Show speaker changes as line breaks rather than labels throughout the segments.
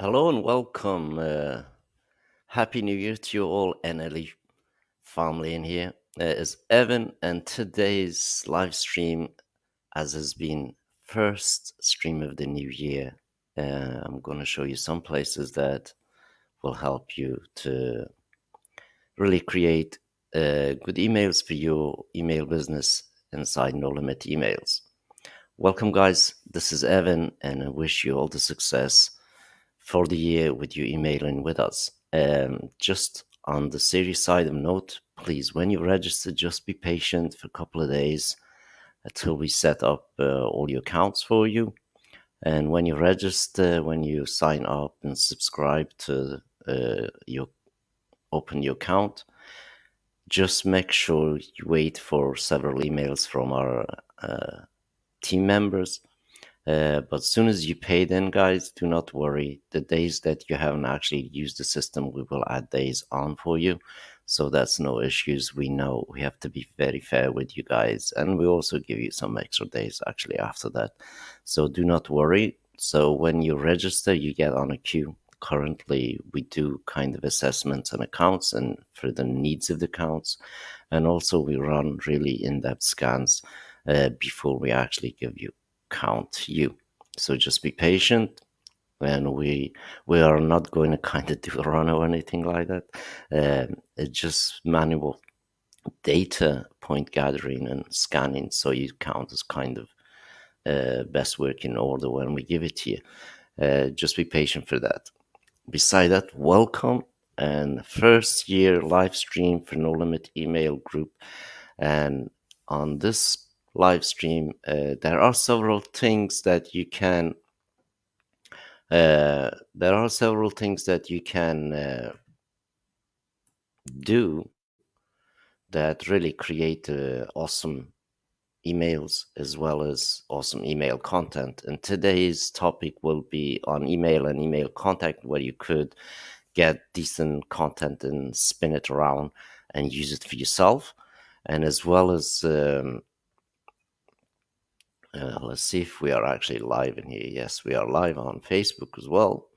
Hello and welcome. Uh, Happy New Year to you all, NLE family in here. Uh, Evan, and today's live stream, as has been first stream of the new year, uh, I'm going to show you some places that will help you to really create uh, good emails for your email business inside No Limit Emails. Welcome, guys. This is Evan, and I wish you all the success for the year with you emailing with us. Um, just on the serious side of note, please, when you register, just be patient for a couple of days until we set up uh, all your accounts for you. And when you register, when you sign up and subscribe to uh, your open your account, just make sure you wait for several emails from our uh, team members uh, but as soon as you pay then guys do not worry. The days that you haven't actually used the system we will add days on for you. So that's no issues. We know we have to be very fair with you guys. And we also give you some extra days actually after that. So do not worry. So when you register you get on a queue. Currently we do kind of assessments and accounts and for the needs of the accounts. And also we run really in-depth scans uh, before we actually give you count you. So just be patient and we we are not going to kind of do a run or anything like that. Um, it's just manual data point gathering and scanning so you count as kind of uh, best working order when we give it to you. Uh, just be patient for that. Beside that, welcome and first year live stream for No Limit email group. And on this live stream, uh, there are several things that you can uh, there are several things that you can uh, do that really create uh, awesome emails as well as awesome email content. And today's topic will be on email and email contact, where you could get decent content and spin it around and use it for yourself, and as well as um, uh, let's see if we are actually live in here. Yes, we are live on Facebook as well.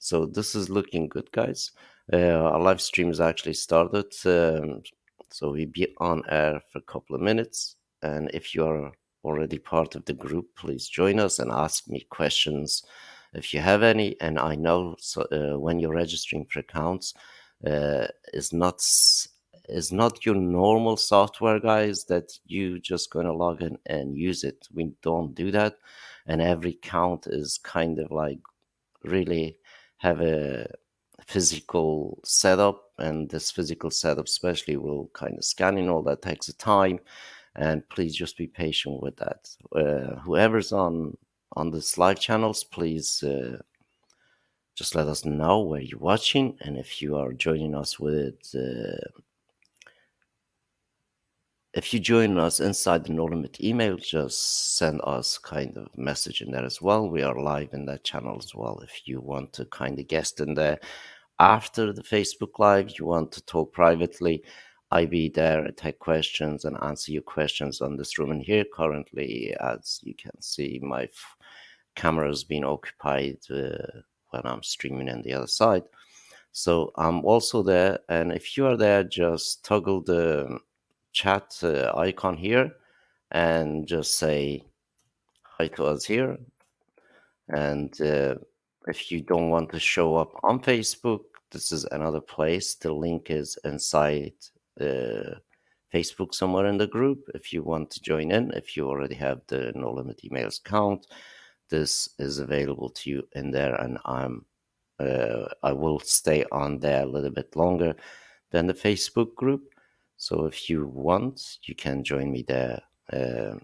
So this is looking good, guys. Uh, our live stream has actually started. Um, so we'll be on air for a couple of minutes. And if you are already part of the group, please join us and ask me questions if you have any. And I know so, uh, when you're registering for accounts, uh, is not is not your normal software guys that you just going to log in and use it. We don't do that and every count is kind of like really have a physical setup and this physical setup especially will kind of scanning all that takes a time and please just be patient with that. Uh, whoever's on on this live channels please uh, just let us know where you're watching and if you are joining us with uh, if you join us inside the No Limit email, just send us kind of message in there as well. We are live in that channel as well. If you want to kind of guest in there after the Facebook Live, you want to talk privately, I'll be there, and take questions and answer your questions on this room. And here currently, as you can see, my camera has been occupied uh, when I'm streaming on the other side. So I'm also there. And if you are there, just toggle the chat uh, icon here and just say hi to us here. And uh, if you don't want to show up on Facebook, this is another place. The link is inside uh, Facebook somewhere in the group. If you want to join in, if you already have the No Limit Emails account, this is available to you in there. And I'm uh, I will stay on there a little bit longer than the Facebook group. So if you want, you can join me there. Uh,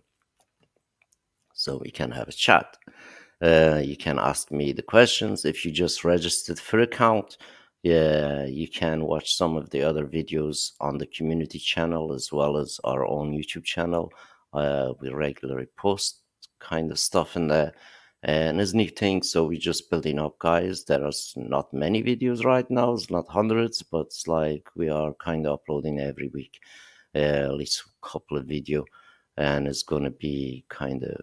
so we can have a chat. Uh, you can ask me the questions. If you just registered for account, yeah, you can watch some of the other videos on the community channel as well as our own YouTube channel. Uh, we regularly post kind of stuff in there and it's new thing so we're just building up guys there are not many videos right now it's not hundreds but it's like we are kind of uploading every week uh, at least a couple of video and it's going to be kind of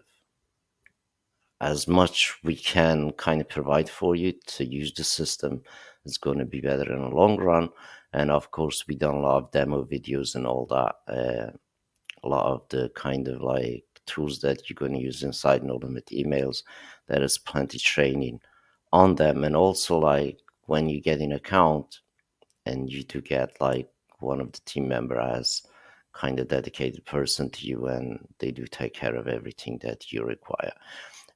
as much we can kind of provide for you to use the system It's going to be better in the long run. And of course, we done a lot of demo videos and all that. Uh, a lot of the kind of like tools that you're going to use inside No Limit emails. There is plenty training on them, and also like when you get an account and you do get like one of the team member as kind of dedicated person to you and they do take care of everything that you require.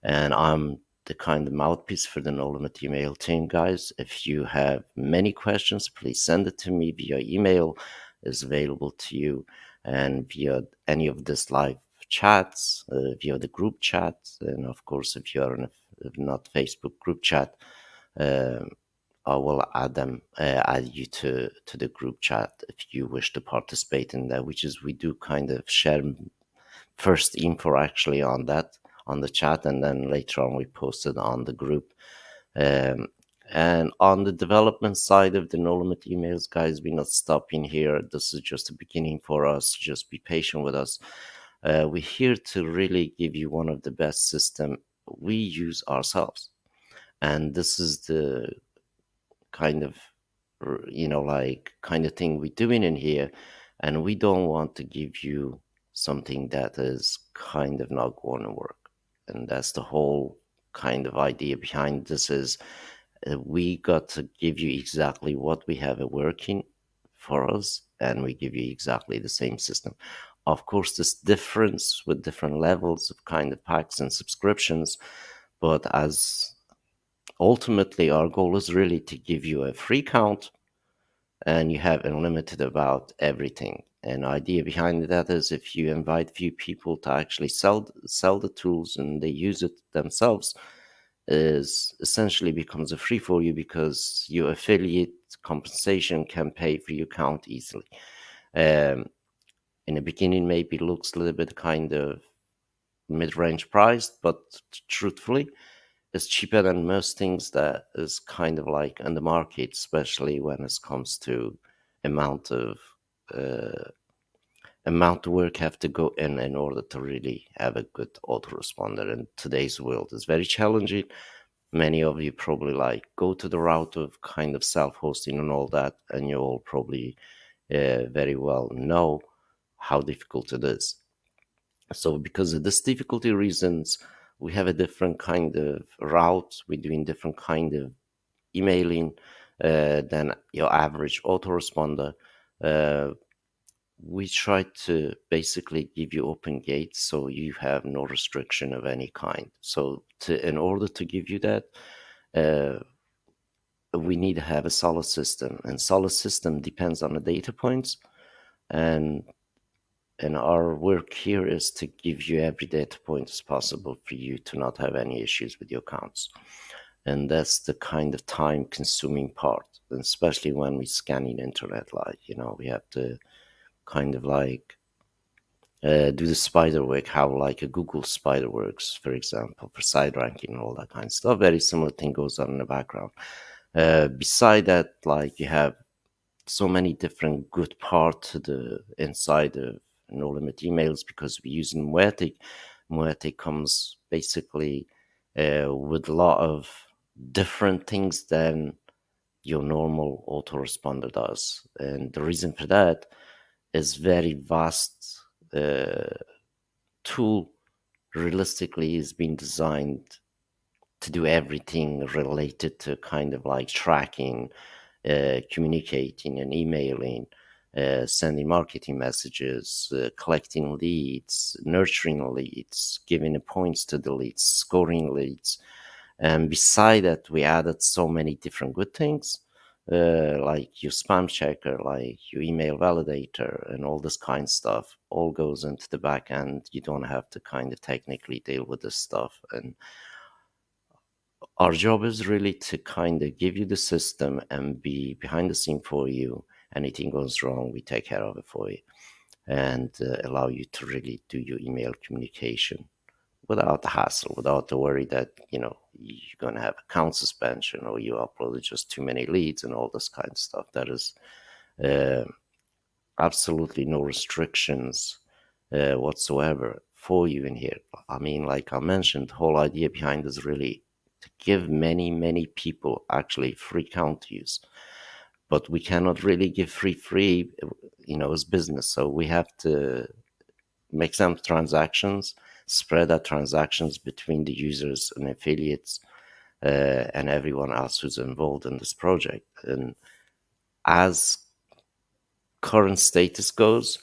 And i'm the kind of mouthpiece for the no limit email team guys. If you have many questions please send it to me via email. Is available to you and via any of this live chats uh, via the group chat and of course if you're in a not facebook group chat um, I will add them, uh, add you to to the group chat if you wish to participate in that. Which is we do kind of share first info actually on that on the chat, and then later on we post it on the group. Um, and on the development side of the no limit emails, guys, we're not stopping here. This is just a beginning for us. Just be patient with us. Uh, we're here to really give you one of the best system we use ourselves, and this is the kind of you know like kind of thing we're doing in here. And we don't want to give you something that is kind of not going to work. And that's the whole kind of idea behind this is uh, we got to give you exactly what we have working for us and we give you exactly the same system of course this difference with different levels of kind of packs and subscriptions but as ultimately our goal is really to give you a free count and you have unlimited about everything. And idea behind that is if you invite few people to actually sell sell the tools and they use it themselves is essentially becomes a free for you because your affiliate compensation can pay for your count easily. Um, in the beginning maybe looks a little bit kind of mid-range priced but truthfully it's cheaper than most things that is kind of like on the market, especially when it comes to amount of uh, amount of work have to go in in order to really have a good autoresponder. In today's world, is very challenging. Many of you probably like go to the route of kind of self-hosting and all that, and you all probably uh, very well know how difficult it is. So, because of this difficulty reasons, we have a different kind of route. We're doing different kind of emailing uh, than your average autoresponder. Uh, we try to basically give you open gates so you have no restriction of any kind. So, to in order to give you that, uh, we need to have a solid system, and solid system depends on the data points, and and our work here is to give you every data point as possible for you to not have any issues with your accounts. And that's the kind of time consuming part and especially when we scanning internet like you know we have to kind of like uh, do the spider work how like a google spider works for example for side ranking and all that kind of stuff. Very similar thing goes on in the background. Uh, beside that like you have so many different good parts to the inside of no limit emails because we're using Mautic. Mautic comes basically uh, with a lot of different things than your normal autoresponder does. And the reason for that is very vast uh, tool realistically is being designed to do everything related to kind of like tracking, uh, communicating and emailing, uh, sending marketing messages, uh, collecting leads, nurturing leads, giving points to the leads, scoring leads. And beside that, we added so many different good things, uh, like your spam checker, like your email validator, and all this kind of stuff. All goes into the back end. You don't have to kind of technically deal with this stuff. And our job is really to kind of give you the system and be behind the scene for you anything goes wrong, we take care of it for you and uh, allow you to really do your email communication without the hassle, without the worry that, you know, you're going to have account suspension or you uploaded just too many leads and all this kind of stuff. That is uh, absolutely no restrictions uh, whatsoever for you in here. I mean, like I mentioned, the whole idea behind is really to give many, many people actually free account use. But we cannot really give free free, you know, as business. So we have to make some transactions, spread that transactions between the users and affiliates uh, and everyone else who's involved in this project. And as current status goes,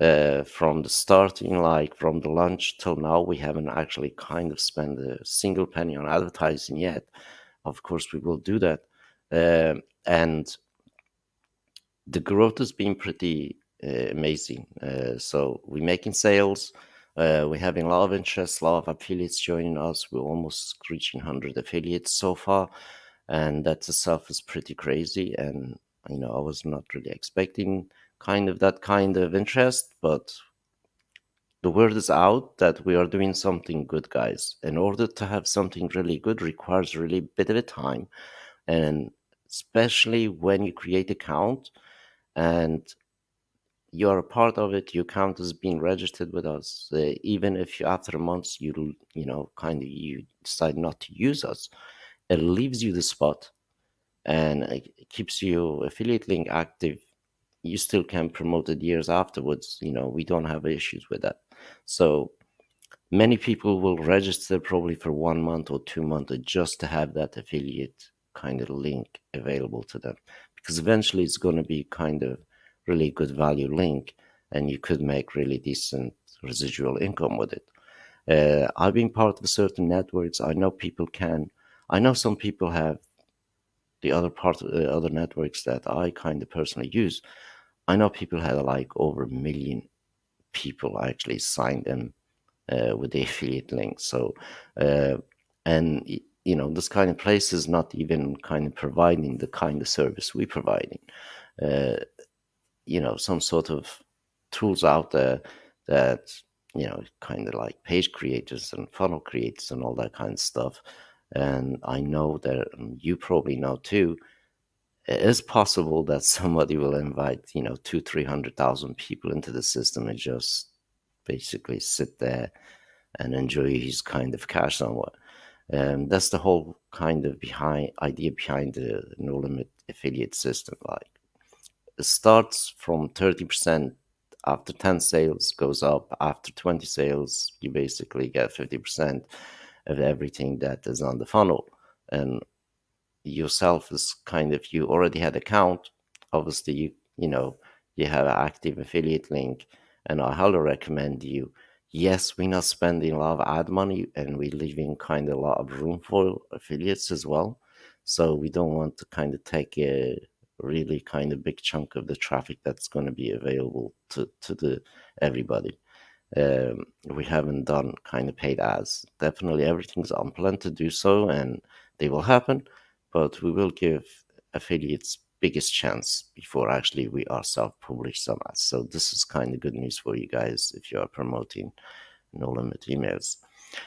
uh, from the starting, like from the launch till now, we haven't actually kind of spent a single penny on advertising yet. Of course, we will do that. Uh, and the growth has been pretty uh, amazing. Uh, so we're making sales. Uh, we're having a lot of interest, a lot of affiliates joining us. We're almost reaching 100 affiliates so far. And that itself is pretty crazy. And, you know, I was not really expecting kind of that kind of interest, but the word is out that we are doing something good, guys. In order to have something really good requires really a bit of a time. And especially when you create account and you're a part of it, you count as being registered with us. Uh, even if you, after months you you know kind of you decide not to use us, it leaves you the spot and it keeps your affiliate link active. You still can promote it years afterwards. You know we don't have issues with that. So many people will register probably for one month or two months just to have that affiliate kind of link available to them because eventually it's going to be kind of really good value link and you could make really decent residual income with it. Uh, I've been part of certain networks. I know people can. I know some people have the other part of the other networks that I kind of personally use. I know people had like over a million people actually signed in uh, with the affiliate link. So, uh, and you know, this kind of place is not even kind of providing the kind of service we're providing. Uh, you know some sort of tools out there that you know kind of like page creators and funnel creators and all that kind of stuff and i know that you probably know too it is possible that somebody will invite you know two three hundred thousand people into the system and just basically sit there and enjoy his kind of cash somewhat and that's the whole kind of behind idea behind the no limit affiliate system like it starts from 30% after 10 sales goes up after 20 sales you basically get 50% of everything that is on the funnel. And yourself is kind of you already had account obviously you you know you have an active affiliate link and i highly recommend you yes we're not spending a lot of ad money and we're leaving kind of a lot of room for affiliates as well so we don't want to kind of take a really kind of big chunk of the traffic that's going to be available to, to the everybody. Um, we haven't done kind of paid ads. Definitely everything's on plan to do so and they will happen, but we will give affiliates biggest chance before actually we ourselves publish some ads. So this is kind of good news for you guys if you are promoting no limit emails.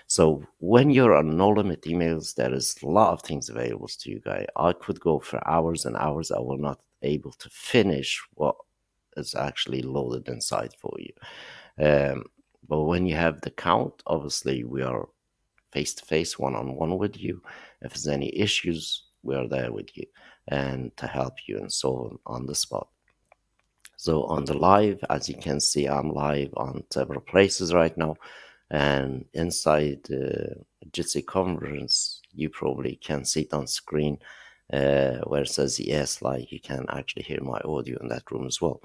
So when you're on no limit emails, there is a lot of things available to you guys. I could go for hours and hours. I will not able to finish what is actually loaded inside for you. Um, but when you have the count, obviously we are face to face, one on one with you. If there's any issues, we are there with you and to help you and them on the spot. So on the live, as you can see, I'm live on several places right now. And inside the Jitsi conference you probably can see it on screen uh, where it says yes like you can actually hear my audio in that room as well.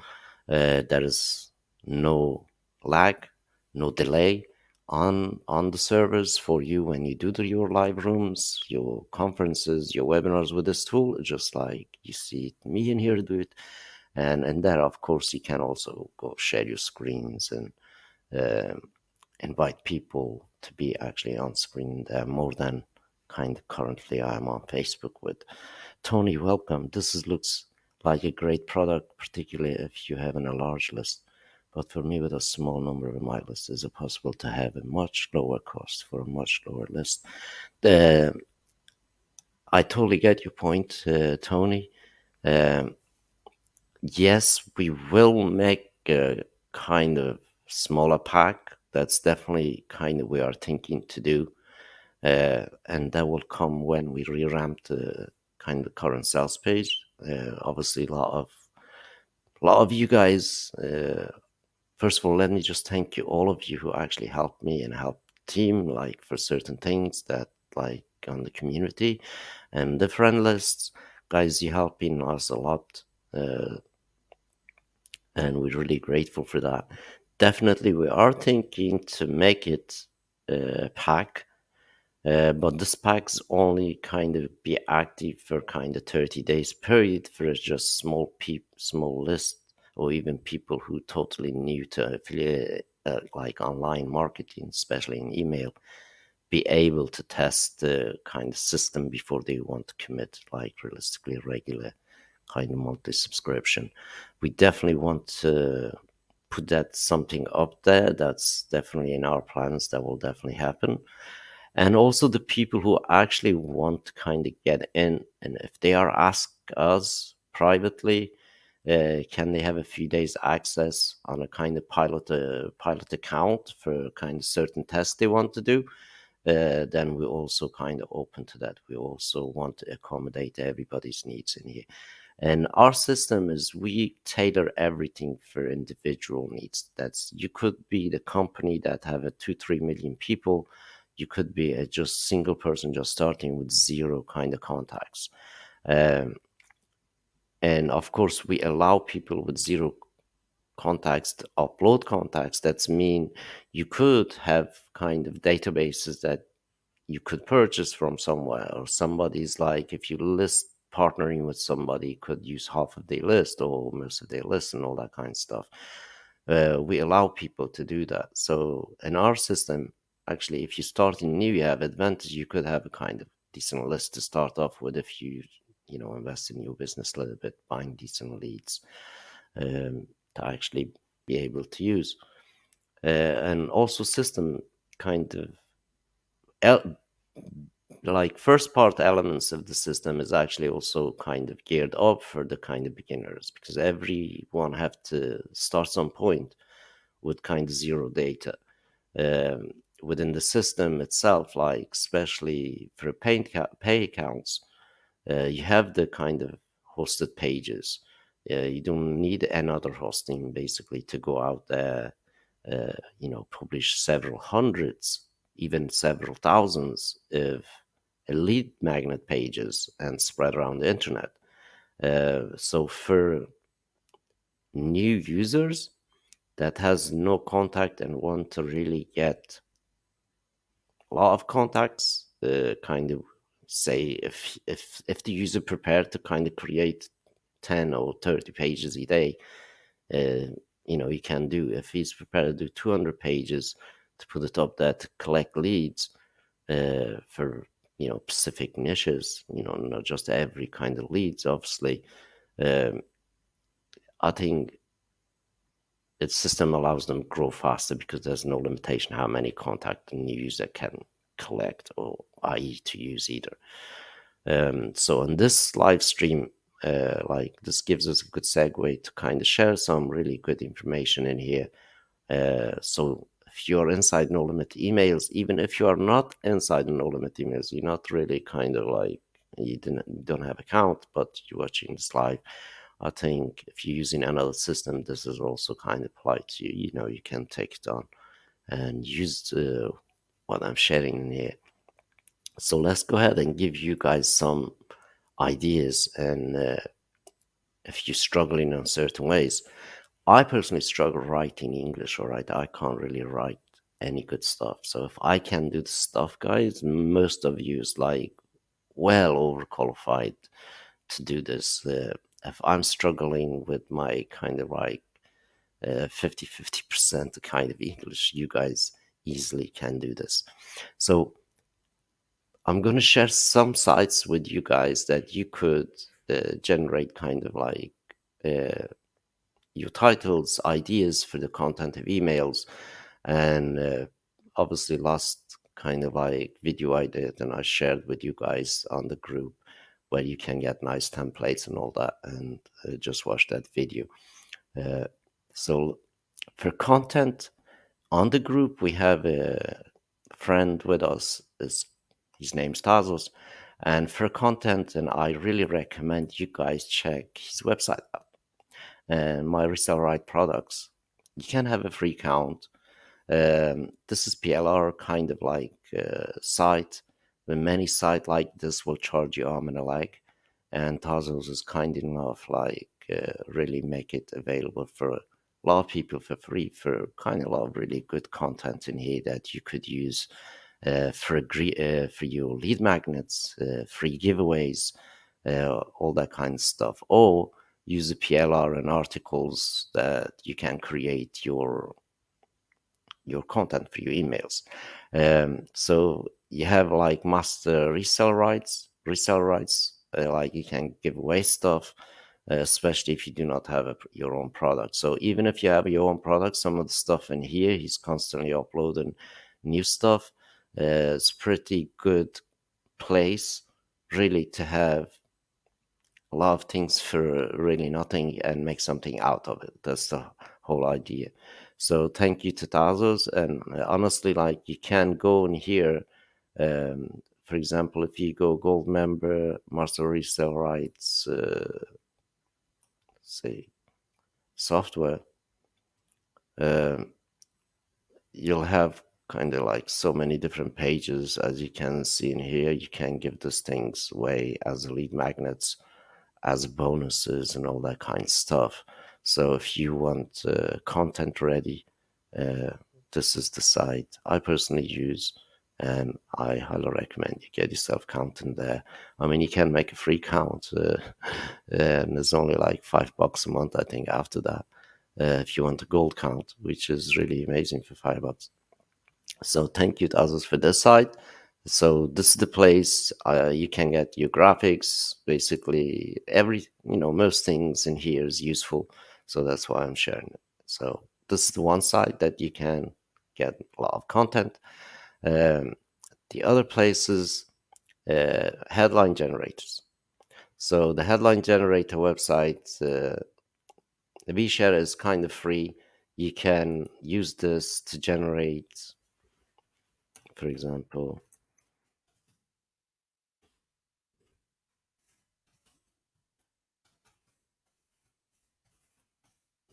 Uh, there is no lag no delay on on the servers for you when you do the, your live rooms your conferences your webinars with this tool just like you see me in here do it and and there of course you can also go share your screens and um, invite people to be actually on screen there more than kind of currently I'm on Facebook with. Tony, welcome. This is, looks like a great product, particularly if you have a large list. But for me, with a small number of my list, is it possible to have a much lower cost for a much lower list? The, I totally get your point, uh, Tony. Um, yes, we will make a kind of smaller pack that's definitely kind of we are thinking to do. Uh, and that will come when we revamp the kind of current sales page. Uh, obviously, a lot of a lot of you guys. Uh, first of all, let me just thank you, all of you who actually helped me and helped team, like for certain things that like on the community and the friend lists, guys. You helping us a lot, uh, and we're really grateful for that. Definitely, we are thinking to make it a pack uh, but this packs only kind of be active for kind of 30 days period for just small peep small list or even people who totally new to affiliate uh, like online marketing especially in email be able to test the kind of system before they want to commit like realistically regular kind of monthly subscription. We definitely want to put that something up there that's definitely in our plans that will definitely happen. And also the people who actually want to kind of get in and if they are asked us privately uh, can they have a few days access on a kind of pilot uh, pilot account for kind of certain tests they want to do? Uh, then we're also kind of open to that. We also want to accommodate everybody's needs in here. And our system is we tailor everything for individual needs. That's you could be the company that have a two three million people. You could be a just single person just starting with zero kind of contacts. Um, and of course we allow people with zero contacts to upload contacts that's mean you could have kind of databases that you could purchase from somewhere or somebody's like if you list partnering with somebody could use half of their list or most of their list and all that kind of stuff. Uh, we allow people to do that. So in our system actually if you start in new you have advantage you could have a kind of decent list to start off with if you you know invest in your business a little bit buying decent leads um, to actually be able to use. Uh, and also system kind of el- like first part elements of the system is actually also kind of geared up for the kind of beginners because everyone have to start some point with kind of zero data um, within the system itself, like especially for pay, pay accounts, you have the kind of hosted pages. Uh, you don't need another hosting basically to go out there, uh, you know, publish several hundreds, even several thousands of lead magnet pages and spread around the internet. Uh, so for new users that has no contact and want to really get a lot of contacts, uh, kind of say if if if the user prepared to kind of create 10 or 30 pages a day uh, you know he can do. If he's prepared to do 200 pages to put it up there to collect leads uh, for you know specific niches you know not just every kind of leads obviously um, i think its system allows them to grow faster because there's no limitation how many contact new user can collect or i.e. to use either. Um, so in this live stream, uh, like this gives us a good segue to kind of share some really good information in here. Uh, so if you're inside No Limit emails, even if you are not inside No Limit emails, you're not really kind of like you didn't you don't have account, but you're watching this live. I think if you're using another system, this is also kind of applied to you. You know, you can take it on and use uh, what I'm sharing in here. So let's go ahead and give you guys some ideas. And uh, if you're struggling in certain ways, I personally struggle writing English. All right, I can't really write any good stuff. So if I can do the stuff, guys, most of you is like well overqualified to do this. Uh, if I'm struggling with my kind of like uh, 50 50% kind of English, you guys easily can do this. So I'm going to share some sites with you guys that you could uh, generate kind of like uh, your titles, ideas for the content of emails. And uh, obviously last kind of like video I did and I shared with you guys on the group where you can get nice templates and all that and uh, just watch that video. Uh, so for content on the group we have a friend with us. Is his name's Tazos, and for content, and I really recommend you guys check his website out. And my resell right products. You can have a free account. Um, this is PLR kind of like uh, site. The many site like this will charge you arm and a leg, and Tazos is kind enough like uh, really make it available for a lot of people for free for kind of a lot of really good content in here that you could use uh, for uh, for your lead magnets, uh, free giveaways, uh, all that kind of stuff, or use the PLR and articles that you can create your your content for your emails. Um, so you have like master resell rights, resell rights, uh, like you can give away stuff, uh, especially if you do not have a, your own product. So even if you have your own product, some of the stuff in here, he's constantly uploading new stuff. It's pretty good place really to have a lot of things for really nothing and make something out of it. That's the whole idea. So thank you to Tazos. And honestly, like you can go in here. Um, for example, if you go gold member, master resell rights, uh, say software, um, you'll have kind of like so many different pages as you can see in here. You can give these things away as lead magnets, as bonuses, and all that kind of stuff. So if you want uh, content ready, uh, this is the site I personally use and I highly recommend you get yourself counting there. I mean, you can make a free count, uh, and it's only like five bucks a month, I think, after that, uh, if you want a gold count, which is really amazing for five bucks. So thank you, Tazos, for this site. So this is the place uh, you can get your graphics, basically every, you know, most things in here is useful. So that's why I'm sharing it. So this is the one side that you can get a lot of content. Um, the other places, uh, headline generators. So the headline generator website, uh, the VShare is kind of free. You can use this to generate, for example,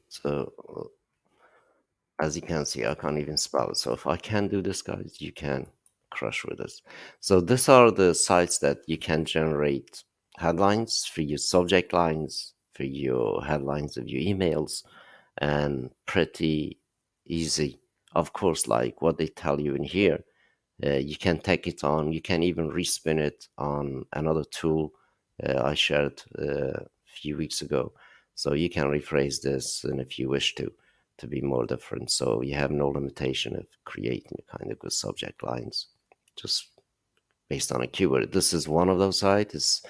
so as you can see, I can't even spell it. So if I can do this, guys, you can crush with this. So these are the sites that you can generate headlines for your subject lines, for your headlines of your emails, and pretty easy. Of course, like what they tell you in here, uh, you can take it on. You can even respin it on another tool uh, I shared uh, a few weeks ago. So you can rephrase this, and if you wish to to be more different. So you have no limitation of creating kind of good subject lines just based on a keyword. This is one of those sites. Is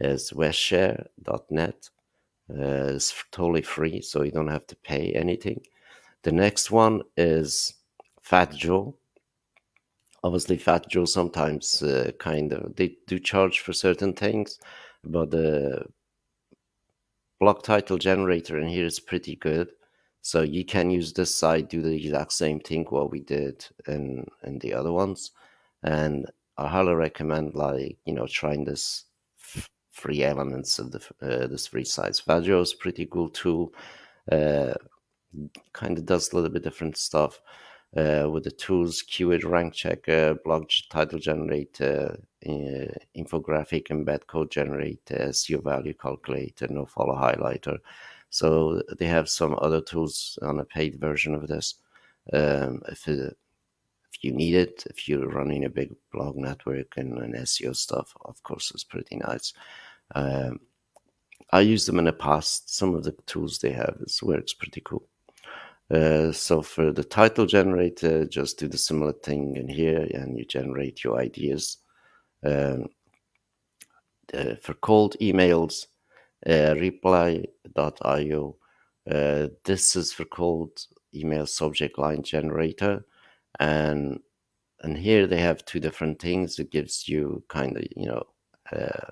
is westshare.net. Uh, it's totally free, so you don't have to pay anything. The next one is Fat Joe. Obviously, Fat Joe sometimes uh, kind of they do charge for certain things, but the blog title generator in here is pretty good. So you can use this side, do the exact same thing what we did in in the other ones, and I highly recommend like you know trying this free elements of the uh, this free sites. Fat Joe is pretty cool tool. Uh, kind of does a little bit different stuff with the tools, keyword rank checker, blog title generator, uh, infographic, embed code generator, SEO value calculator, no follow highlighter. So they have some other tools on a paid version of this. Um, if, it, if you need it, if you're running a big blog network and, and SEO stuff, of course, it's pretty nice. Um, I used them in the past. Some of the tools they have, it works pretty cool. Uh, so for the title generator, just do the similar thing in here and you generate your ideas. Um, uh, for cold emails, uh, reply.io. Uh, this is for cold email subject line generator. And and here they have two different things. It gives you kind of, you know, uh,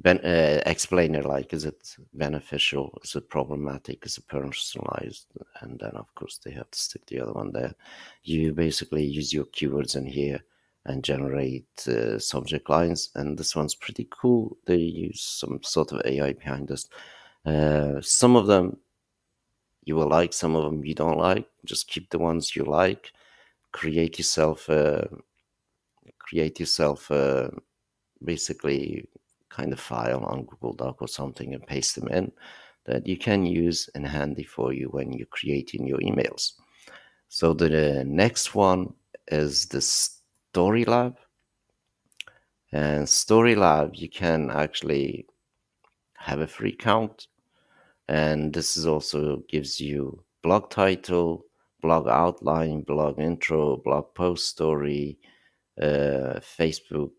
ben, uh, explainer like is it beneficial is it problematic is it personalized? And then of course they have to stick the other one there. You basically use your keywords in here and generate uh, subject lines and this one's pretty cool. They use some sort of ai behind this. Uh, some of them you will like some of them you don't like. Just keep the ones you like. Create yourself a create yourself a basically kind of file on Google Doc or something and paste them in that you can use and handy for you when you're creating your emails. So the next one is the Story Lab. And Story Lab, you can actually have a free account. And this is also gives you blog title, blog outline, blog intro, blog post story, uh, Facebook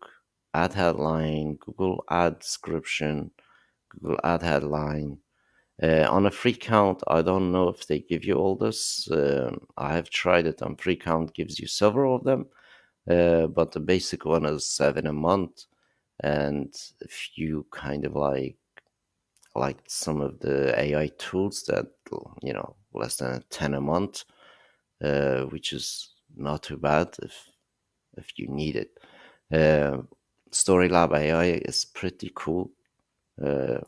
ad headline, Google ad description, Google ad headline. Uh, on a free count, I don't know if they give you all this. Uh, I have tried it on free count, gives you several of them, uh, but the basic one is seven a month. And if you kind of like like some of the AI tools that you know less than ten a month, uh, which is not too bad if if you need it. Uh, Storylab AI is pretty cool. Uh,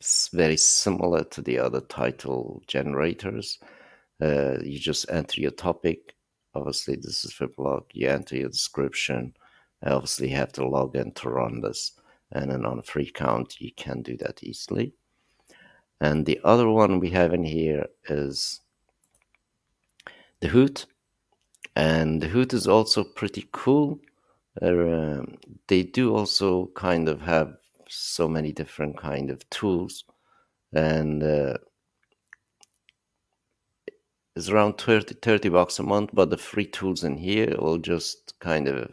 it's very similar to the other title generators. Uh, you just enter your topic. Obviously, this is for blog. You enter your description. I Obviously, have to log in to run this. And then on a free count, you can do that easily. And the other one we have in here is the Hoot. And the Hoot is also pretty cool. Uh, they do also kind of have so many different kind of tools. And uh, it's around 30, 30 bucks a month but the free tools in here will just kind of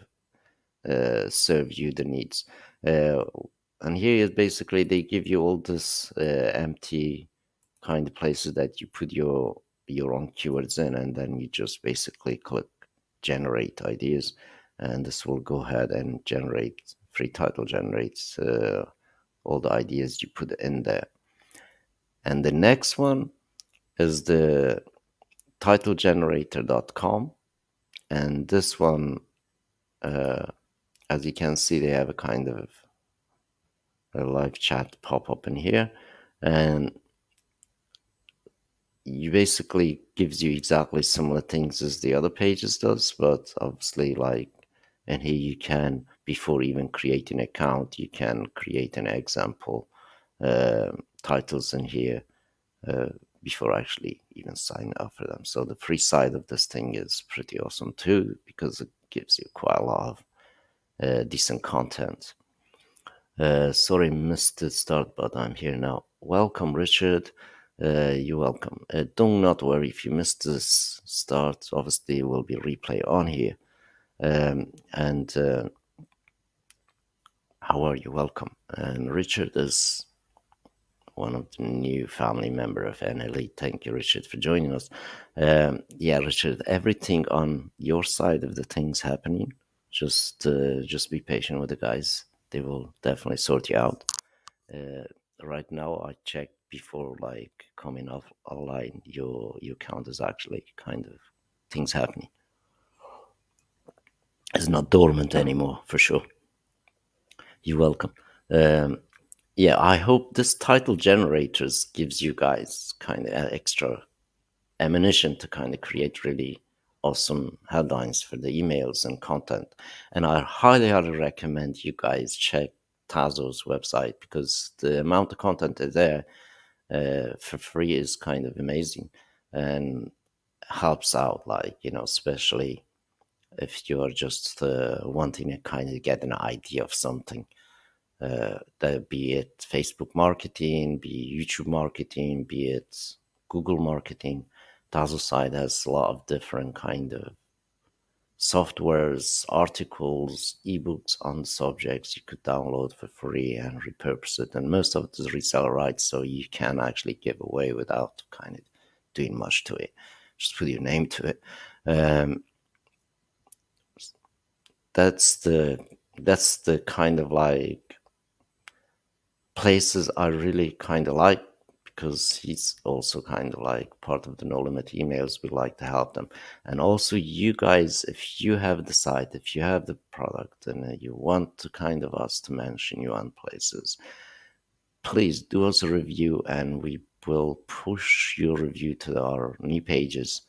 uh, serve you the needs. Uh, and here is basically they give you all this uh, empty kind of places that you put your your own keywords in and then you just basically click generate ideas and this will go ahead and generate free title generates uh, all the ideas you put in there. And the next one is the titlegenerator.com and this one uh, as you can see they have a kind of a live chat pop up in here. And you basically gives you exactly similar things as the other pages does but obviously like and here you can before even creating an account you can create an example uh, titles in here uh, before actually even signing up for them. So the free side of this thing is pretty awesome too because it gives you quite a lot of uh, decent content. Uh, sorry missed the start but i'm here now. Welcome richard. Uh, you're welcome. Uh, do not worry if you missed this start obviously will be replay on here um, and uh, how are you? Welcome. And Richard is one of the new family member of NLE. Thank you, Richard, for joining us. Um, yeah, Richard, everything on your side of the things happening. Just, uh, just be patient with the guys. They will definitely sort you out. Uh, right now, I checked before like coming off online. Your your account is actually kind of things happening is not dormant anymore for sure. You're welcome. Um, yeah, I hope this title generators gives you guys kind of extra ammunition to kind of create really awesome headlines for the emails and content. And I highly, highly recommend you guys check Tazo's website because the amount of content there uh, for free is kind of amazing and helps out, like, you know, especially if you're just uh, wanting to kind of get an idea of something. Uh, that be it Facebook marketing, be YouTube marketing, be it Google marketing. Tazo site has a lot of different kind of softwares, articles, ebooks on subjects you could download for free and repurpose it. And most of it is reseller rights, so you can actually give away without kind of doing much to it. Just put your name to it. Um, that's the that's the kind of like places I really kind of like because he's also kind of like part of the no limit emails. We like to help them. And also you guys if you have the site if you have the product and uh, you want to kind of us to mention you on places please do us a review and we will push your review to our new pages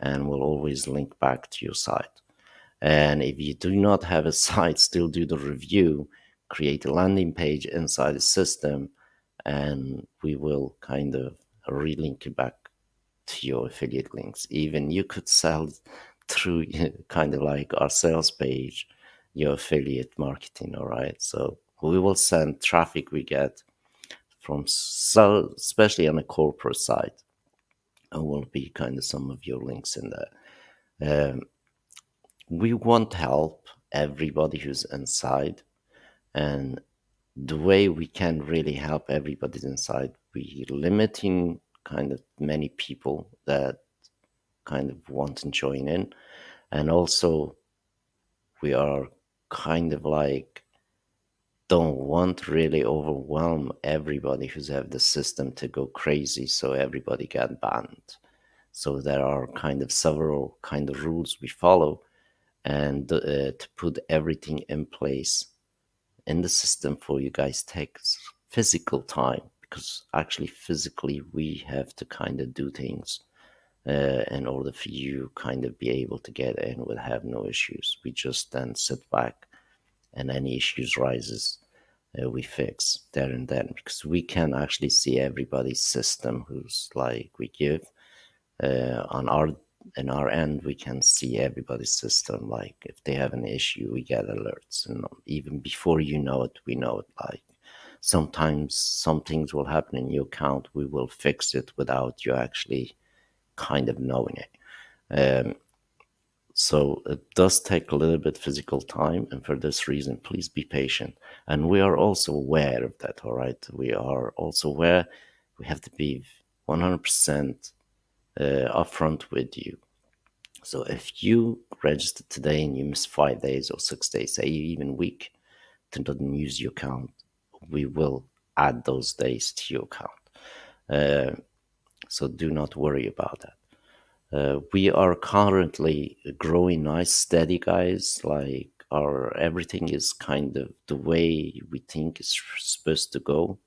and we'll always link back to your site and if you do not have a site still do the review create a landing page inside the system and we will kind of relink it back to your affiliate links. Even you could sell through kind of like our sales page, your affiliate marketing. All right. So we will send traffic we get from so especially on the corporate side and will be kind of some of your links in there. Um, we want help everybody who's inside and the way we can really help everybody inside we limiting kind of many people that kind of want to join in. And also we are kind of like don't want really overwhelm everybody who's have the system to go crazy so everybody get banned. So there are kind of several kind of rules we follow and uh, to put everything in place in the system for you guys. Takes physical time because actually physically we have to kind of do things uh, in order for you kind of be able to get in would have no issues. We just then sit back and any issues rises uh, we fix there and then because we can actually see everybody's system who's like we give uh, on our in our end we can see everybody's system like if they have an issue we get alerts and even before you know it we know it like sometimes some things will happen in your account we will fix it without you actually kind of knowing it. Um, so it does take a little bit physical time and for this reason please be patient. And we are also aware of that all right? We are also aware we have to be 100% uh, upfront with you. So if you register today and you miss five days or six days, say even week, to not use your account, we will add those days to your account. Uh, so do not worry about that. Uh, we are currently growing nice, steady guys. Like our everything is kind of the way we think is supposed to go,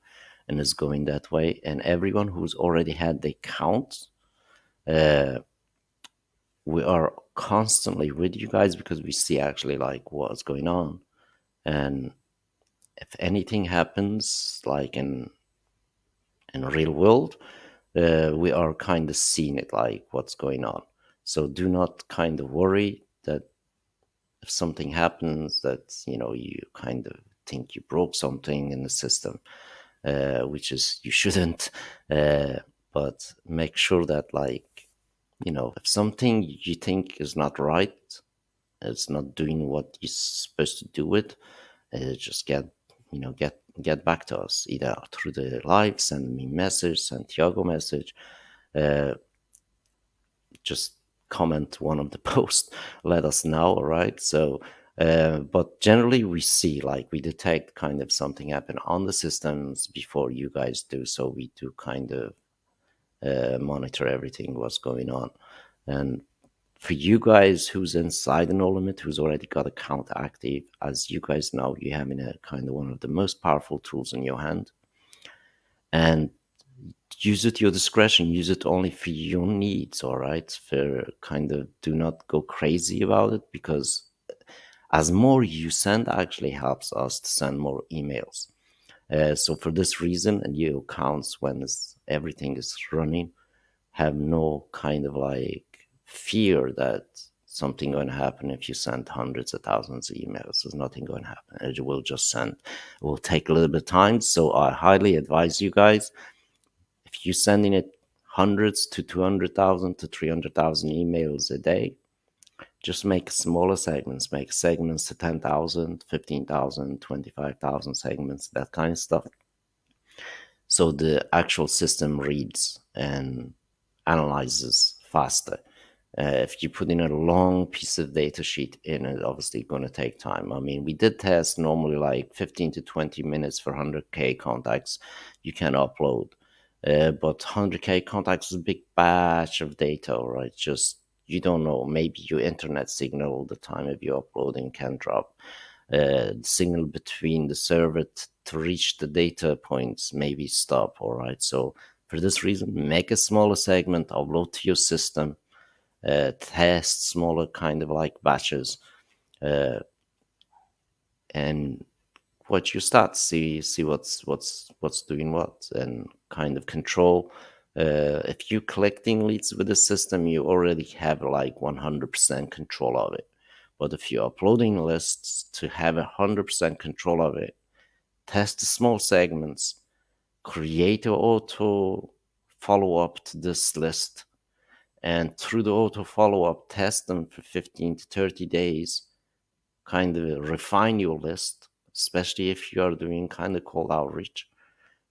and is going that way. And everyone who's already had the account uh, we are constantly with you guys because we see actually like what's going on. And if anything happens like in in real world uh, we are kind of seeing it like what's going on. So do not kind of worry that if something happens that you know you kind of think you broke something in the system uh, which is you shouldn't uh, but make sure that like you know, if something you think is not right, it's not doing what you're supposed to do it, uh, just get, you know, get get back to us either through the live, send me message, Santiago message, uh, just comment one of the posts, let us know, all right? So, uh, but generally we see like we detect kind of something happen on the systems before you guys do, so we do kind of uh, monitor everything what's going on. And for you guys who's inside the no limit who's already got account active as you guys know you have in a kind of one of the most powerful tools in your hand. And use it your discretion. Use it only for your needs all right? For kind of do not go crazy about it because as more you send actually helps us to send more emails. Uh, so for this reason and your accounts when everything is running have no kind of like fear that something going to happen if you send hundreds of thousands of emails. There's nothing going to happen. It will just send. It will take a little bit of time. So I highly advise you guys, if you're sending it hundreds to 200,000 to 300,000 emails a day, just make smaller segments, make segments to 10,000, 15,000, 25,000 segments, that kind of stuff. So the actual system reads and analyzes faster Uh, if you put in a long piece of data sheet in, it's obviously going to take time. I mean, we did test normally like 15 to 20 minutes for 100K contacts you can upload. Uh, but 100K contacts is a big batch of data, right? Just, you don't know, maybe your internet signal all the time if you're uploading can drop. Uh, signal between the server to reach the data points maybe stop, all right? So for this reason, make a smaller segment, upload to your system, uh, test smaller kind of like batches, uh, and what you start see see what's what's what's doing what and kind of control. Uh, if you're collecting leads with the system, you already have like 100% control of it. But if you're uploading lists to have 100% control of it, test small segments, create an auto follow up to this list, and through the auto follow up, test them for 15 to 30 days, kind of refine your list, especially if you are doing kind of cold outreach.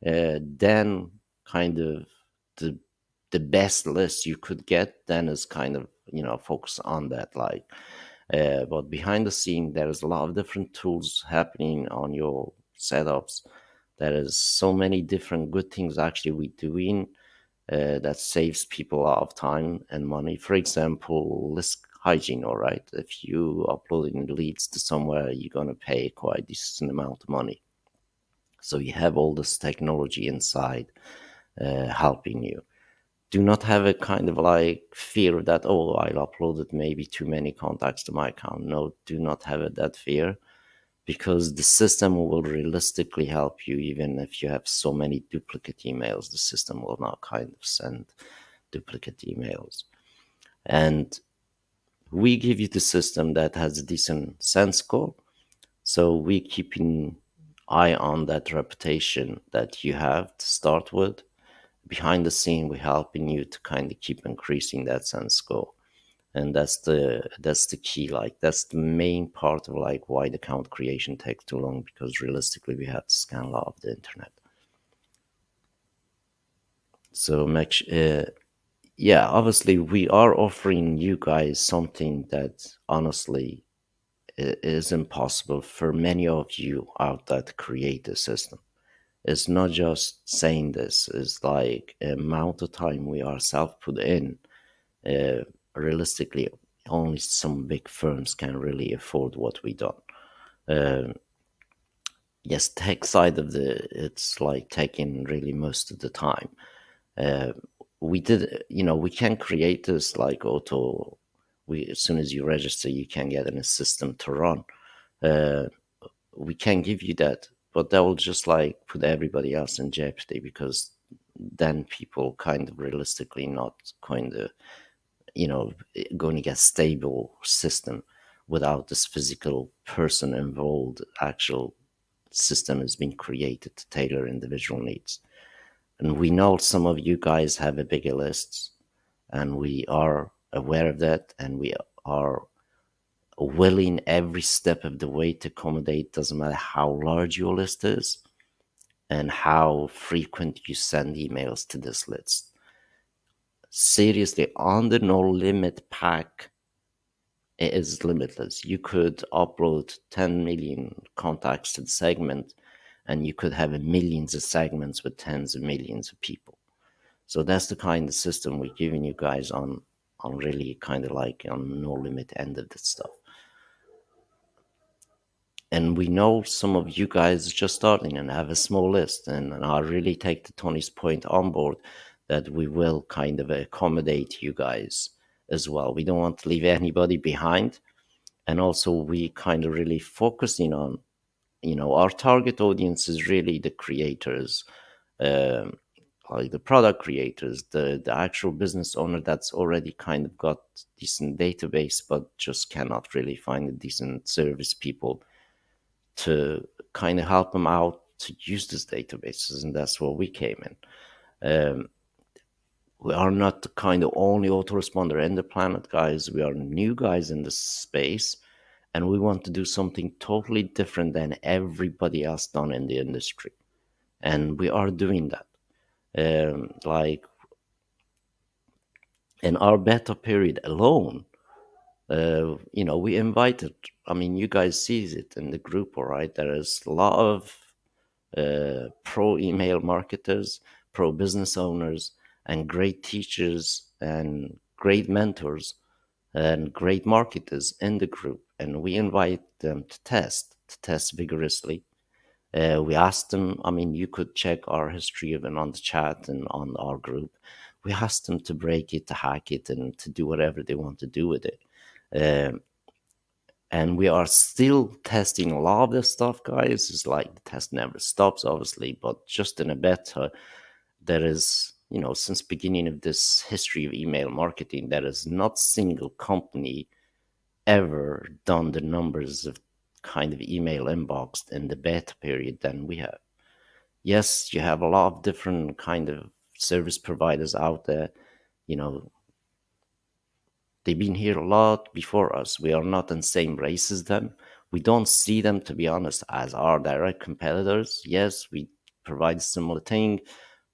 Uh, then, kind of the the best list you could get, then is kind of you know focus on that like uh, but behind the scene, there is a lot of different tools happening on your setups. There is so many different good things actually we doing uh, that saves people a lot of time and money. For example, list hygiene. All right, if you uploading leads to somewhere, you're gonna pay quite a decent amount of money. So you have all this technology inside uh, helping you do not have a kind of like fear that oh I'll uploaded maybe too many contacts to my account. No, do not have that fear because the system will realistically help you even if you have so many duplicate emails. The system will not kind of send duplicate emails, and we give you the system that has a decent SEND score. So we keep an eye on that reputation that you have to start with behind the scene we're helping you to kind of keep increasing that SEND score and that's the that's the key like that's the main part of like why the account creation takes too long because realistically we have to scan a lot of the internet. So make uh, yeah obviously we are offering you guys something that honestly is impossible for many of you out there to create a system it's not just saying this it's like amount of time we ourselves put in uh, realistically only some big firms can really afford what we done. Uh, yes tech side of the it's like taking really most of the time. Uh, we did you know we can create this like auto we as soon as you register you can get in a system to run. Uh, we can give you that but that will just like put everybody else in jeopardy because then people kind of realistically not going to you know eh, going to get stable system without this physical person involved. Actual system has been created to tailor individual needs. And we know some of you guys have a bigger list and we are aware of that and we are willing every step of the way to accommodate doesn't matter how large your list is and how frequent you send emails to this list. Seriously on the no limit pack it is limitless. You could upload 10 million contacts to the segment and you could have millions of segments with tens of millions of people. So that's the kind of system we're giving you guys on on really kind of like on no limit end of this stuff and we know some of you guys just starting and have a small list and, and i really take the tony's point on board that we will kind of accommodate you guys as well. We don't want to leave anybody behind and also we kind of really focusing on you know our target audience is really the creators um, like the product creators the the actual business owner that's already kind of got decent database but just cannot really find a decent service people to kind of help them out to use these databases, and that's where we came in. Um, we are not the kind of only autoresponder in the planet, guys. We are new guys in the space, and we want to do something totally different than everybody else done in the industry, and we are doing that. Um, like in our beta period alone, you know, we invited. I mean, you guys sees it in the group, all right. There is a lot of uh, pro email marketers, pro business owners, and great teachers and great mentors and great marketers in the group. And we invite them to test, to test vigorously. Uh, we asked them, I mean, you could check our history even on the chat and on our group. We asked them to break it, to hack it, and to do whatever they want to do with it. Um, and we are still testing a lot of this stuff, guys. It's like the test never stops, obviously, but just in a beta, there is, you know, since beginning of this history of email marketing, there is not single company ever done the numbers of kind of email inbox in the beta period than we have. Yes, you have a lot of different kind of service providers out there, you know, They've been here a lot before us. We are not in the same race as them. We don't see them, to be honest, as our direct competitors. Yes, we provide similar thing,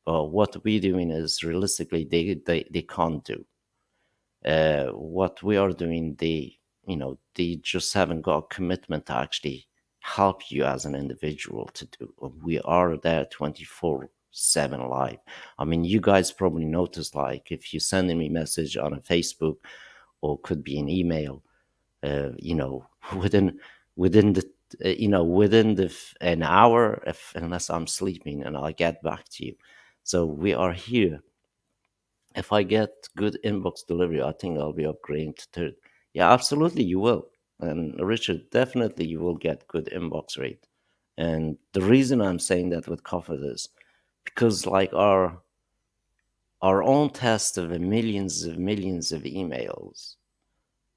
but what we're doing is realistically they they, they can't do. Uh, what we are doing, they you know they just haven't got commitment to actually help you as an individual to do. We are there twenty four seven live. I mean, you guys probably noticed like if you send me message on a Facebook or could be an email. Uh, you know, within within the uh, you know within the an hour, if unless I'm sleeping, and I'll get back to you. So we are here. If I get good inbox delivery, I think I'll be upgrading to third. Yeah, absolutely, you will. And Richard, definitely you will get good inbox rate. And the reason I'm saying that with confidence because like our our own test of millions of millions of emails,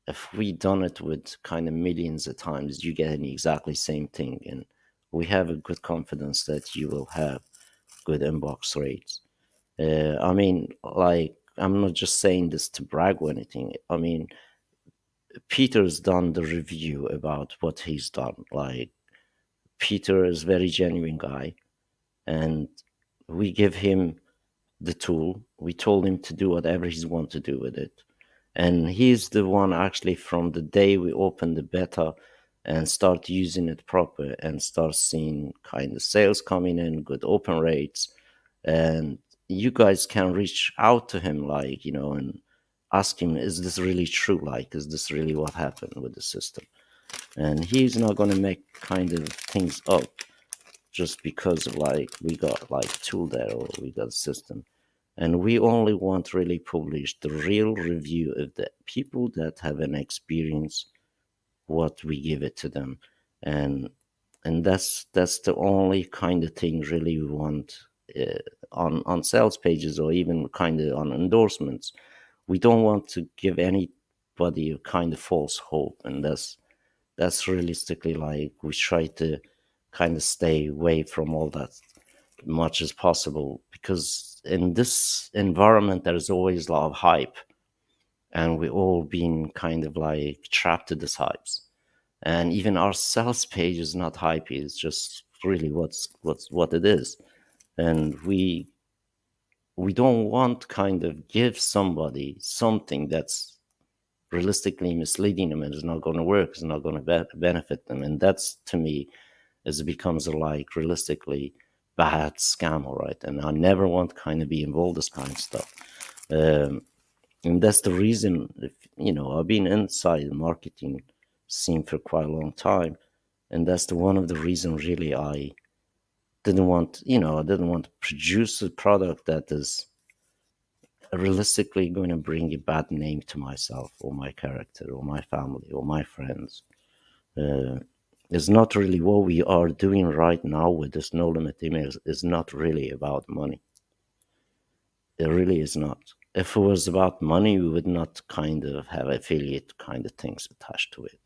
if we done it with kind of millions of times, you get the exactly same thing. And we have a good confidence that you will have good inbox rates. Uh, I mean, like, I'm not just saying this to brag or anything. I mean, Peter's done the review about what he's done. Like, Peter is very genuine guy, and we give him the tool. We told him to do whatever he's want to do with it. And he's the one actually from the day we opened the beta and start using it proper and start seeing kind of sales coming in, good open rates. And you guys can reach out to him like, you know, and ask him, is this really true? Like, is this really what happened with the system? And he's not going to make kind of things up just because of like we got like tool there or we got a system. And we only want really publish the real review of the people that have an experience what we give it to them. And and that's that's the only kind of thing really we want uh, on on sales pages or even kind of on endorsements. We don't want to give anybody a kind of false hope. And that's that's realistically like we try to kind of stay away from all that much as possible because in this environment there's always a lot of hype and we all been kind of like trapped to this hypes and even our sales page is not hypey it's just really what's what's what it is. And we we don't want kind of give somebody something that's realistically misleading them and is not going to work is not going to be- benefit them. And that's to me it becomes like realistically bad scam, all right. And I never want kind of be involved this kind of stuff. Um, and that's the reason, if, you know, I've been inside the marketing scene for quite a long time, and that's the one of the reason really I didn't want, you know, I didn't want to produce a product that is realistically going to bring a bad name to myself or my character or my family or my friends. Uh, is not really what we are doing right now with this no limit emails is not really about money. It really is not. If it was about money we would not kind of have affiliate kind of things attached to it.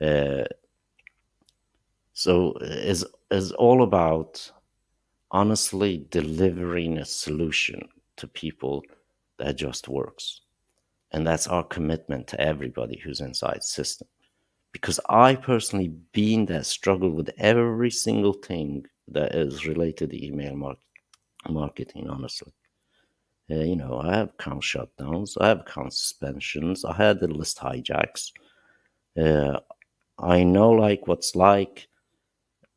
Uh, so is is all about honestly delivering a solution to people that just works. And that's our commitment to everybody who's inside system because I personally been there, struggled with every single thing that is related to email mar- marketing, honestly. Uh, you know, I have account shutdowns, I have account suspensions, I had the list hijacks. Uh, I know like what's like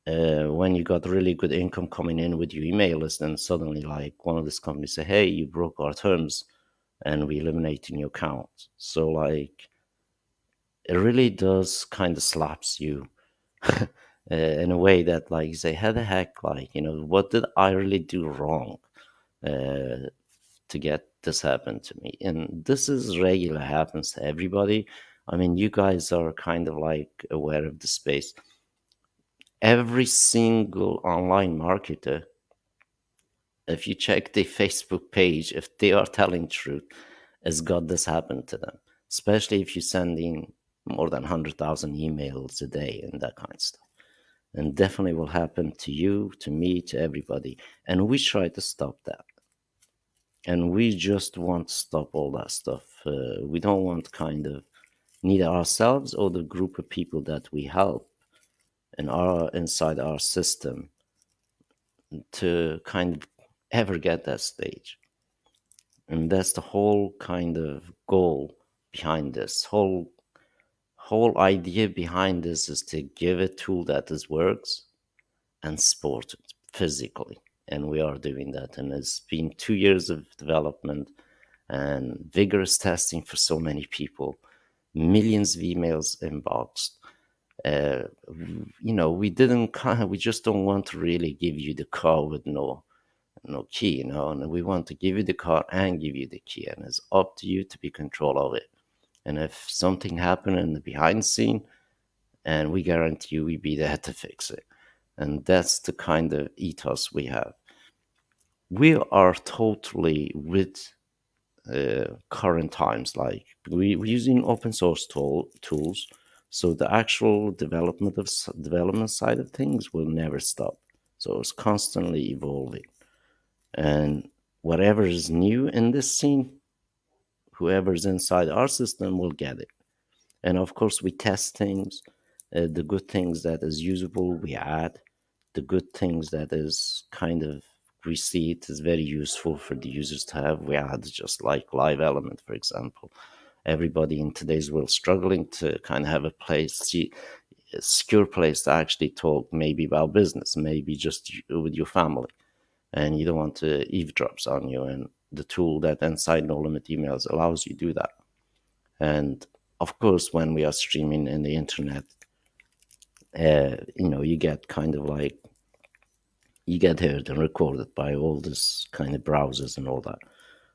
uh, when you got really good income coming in with your email list, and suddenly like one of these companies say, "Hey, you broke our terms, and we eliminating your account." So like, it really does kind of slaps you uh, in a way that like say, "How the heck? Like, you know, what did I really do wrong uh, to get this happen to me?" And this is regular happens to everybody. I mean, you guys are kind of like aware of the space every single online marketer, if you check the Facebook page, if they are telling truth, has got this happen to them. Especially if you send in more than 100,000 emails a day and that kind of stuff. And definitely will happen to you, to me, to everybody. And we try to stop that. And we just want to stop all that stuff. Uh, we don't want kind of neither ourselves or the group of people that we help in our inside our system to kind of ever get that stage and that's the whole kind of goal behind this whole whole idea behind this is to give a tool that is works and support it physically. And we are doing that. And it's been two years of development and vigorous testing for so many people. Millions of emails inboxed. Uh, you know, we didn't we just don't want to really give you the car with no no key, you know, and we want to give you the car and give you the key, and it's up to you to be control of it. And if something happened in the behind scene, and we guarantee you we be there to fix it. And that's the kind of ethos we have. We are totally with uh, current times. Like we, we're using open source tool, tools so the actual development of development side of things will never stop. So it's constantly evolving. And whatever is new in this scene, whoever's inside our system will get it. And of course, we test things. Uh, the good things that is usable, we add. The good things that is kind of we see it is very useful for the users to have. We add just like live element, for example everybody in today's world struggling to kind of have a place, see, a secure place to actually talk maybe about business, maybe just with your family. And you don't want to eavesdrops on you. And the tool that Inside No Limit Emails allows you to do that. And of course, when we are streaming in the internet, uh, you know, you get kind of like, you get heard and recorded by all this kind of browsers and all that.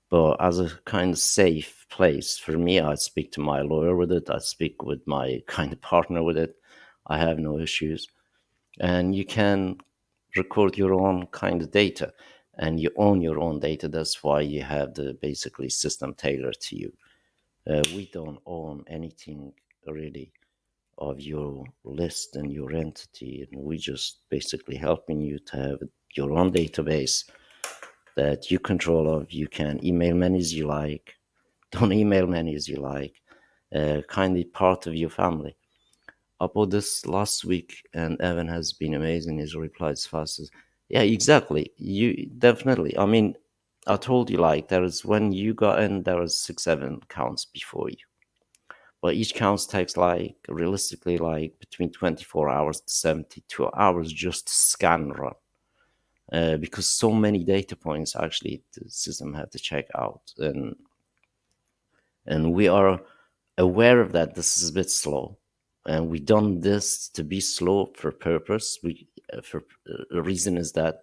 But as a kind of safe place for me, I speak to my lawyer with it. I speak with my kind of partner with it. I have no issues. And you can record your own kind of data and you own your own data. That's why you have the basically system tailored to you. Uh, we don't own anything really of your list and your entity. And we just basically helping you to have your own database that you control of. You can email many as you like, don't email many as you like, uh, kindly part of your family. About this last week, and Evan has been amazing. His replies fast as, yeah, exactly. You definitely. I mean, I told you like there is when you got in, there was six, seven counts before you, but each count takes like realistically like between 24 hours to 72 hours just to scan run. Uh, because so many data points actually the system had to check out. And and we are aware of that. This is a bit slow and we done this to be slow for purpose. We uh, for uh, the reason is that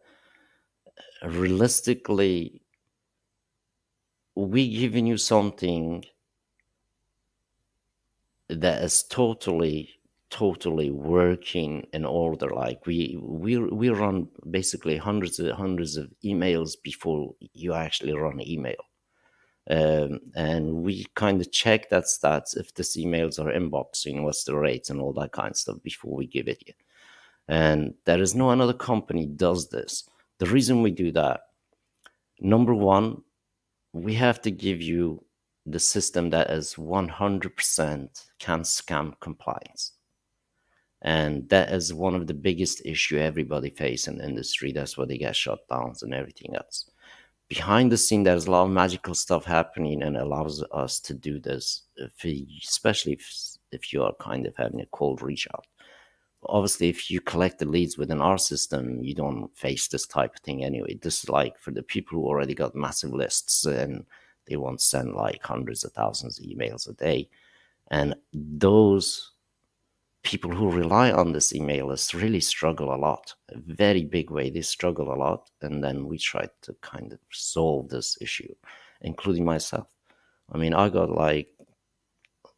realistically we giving you something that is totally totally working in order. Like we we we run basically hundreds of hundreds of emails before you actually run email um, and we kind of check that stats if this emails are inboxing what's the rates and all that kind of stuff before we give it you. And there is no another company does this. The reason we do that number one we have to give you the system that is 100% CAN-SPAM compliance. And that is one of the biggest issue everybody face in industry. That's why they get shut downs and everything else behind the scene there's a lot of magical stuff happening and allows us to do this if especially if, if you are kind of having a cold reach out. Obviously if you collect the leads within our system you don't face this type of thing anyway. This is like for the people who already got massive lists and they won't send like hundreds of thousands of emails a day. And those people who rely on this email list really struggle a lot a very big way they struggle a lot and then we try to kind of solve this issue including myself i mean i got like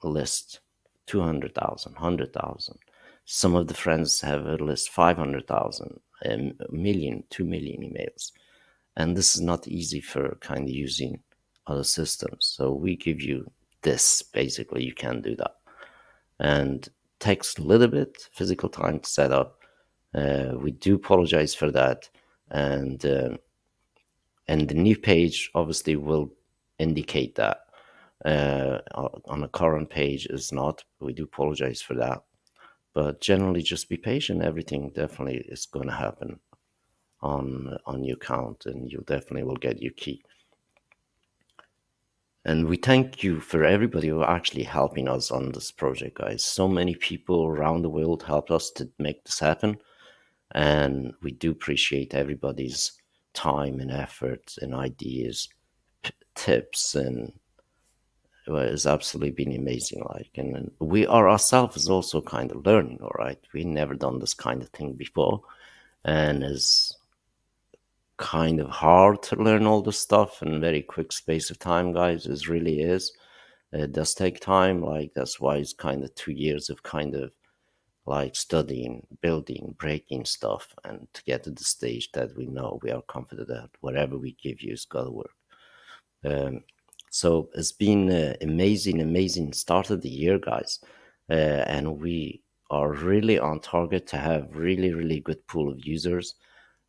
a list 200000 100000 some of the friends have at least 500,000, a million, 2 million emails. And this is not easy for kind of using other systems. So we give you this, basically, you can do that. And takes a little bit physical time to set up. Uh, we do apologize for that. And, uh, and the new page obviously will indicate that. Uh, on a current page is not. We do apologize for that but generally just be patient everything definitely is going to happen on on your account and you definitely will get your key and we thank you for everybody who actually helping us on this project guys. So many people around the world helped us to make this happen. And we do appreciate everybody's time and effort and ideas tips and it's absolutely been amazing like and we are ourselves also kind of learning all right? We never done this kind of thing before. And it's kind of hard to learn all the stuff in very quick space of time guys it really is it does take time like that's why it's kind of two years of kind of like studying building breaking stuff and to get to the stage that we know we are confident that whatever we give you is gonna work um, so it's been an amazing, amazing start of the year, guys. Uh, and we are really on target to have really, really good pool of users.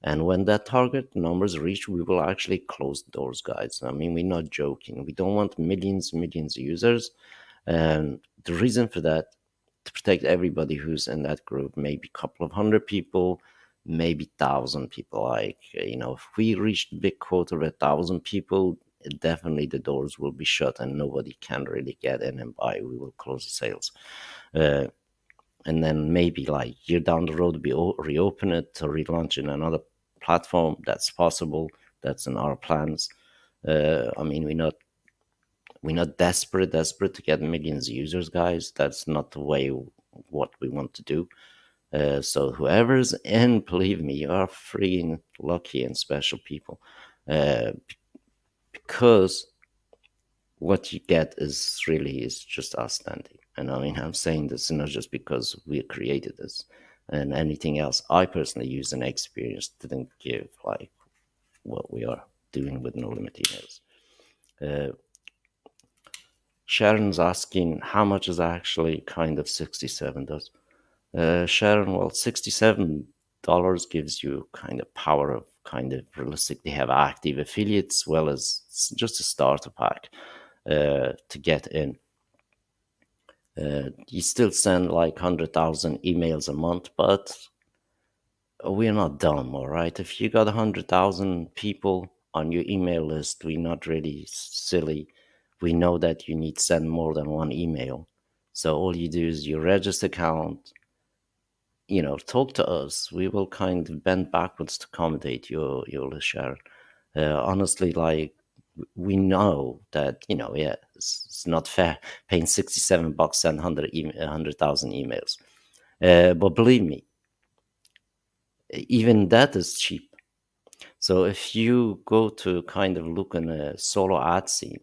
And when that target numbers reach, we will actually close doors, guys. I mean, we're not joking. We don't want millions, millions of users. And the reason for that, to protect everybody who's in that group, maybe a couple of hundred people, maybe thousand people. Like, you know, if we reach the big quota of a thousand people, definitely the doors will be shut and nobody can really get in and buy. We will close the sales. Uh, and then maybe like year down the road, we reopen it to relaunch in another platform. That's possible. That's in our plans. Uh, I mean, we're not we're not desperate, desperate to get millions of users, guys. That's not the way what we want to do. Uh, so whoever's in, believe me, you are freaking lucky and special people. Uh, because what you get is really is just outstanding. And I mean, I'm saying this not just because we created this and anything else I personally use and experience didn't give like what we are doing with No Limit emails. Uh, Sharon's asking how much is actually kind of 67 does. Uh, Sharon, well, 67 dollars gives you kind of power of kind of realistically have active affiliates well as just a starter pack uh, to get in. Uh, you still send like 100,000 emails a month, but we're not dumb, all right? If you got 100,000 people on your email list, we're not really silly. We know that you need to send more than one email. So all you do is you register account, you know, talk to us. We will kind of bend backwards to accommodate your your share. Uh, honestly, like we know that you know, yeah, it's, it's not fair paying sixty-seven bucks and hundred hundred thousand emails. Uh, but believe me, even that is cheap. So if you go to kind of look in a solo ad scene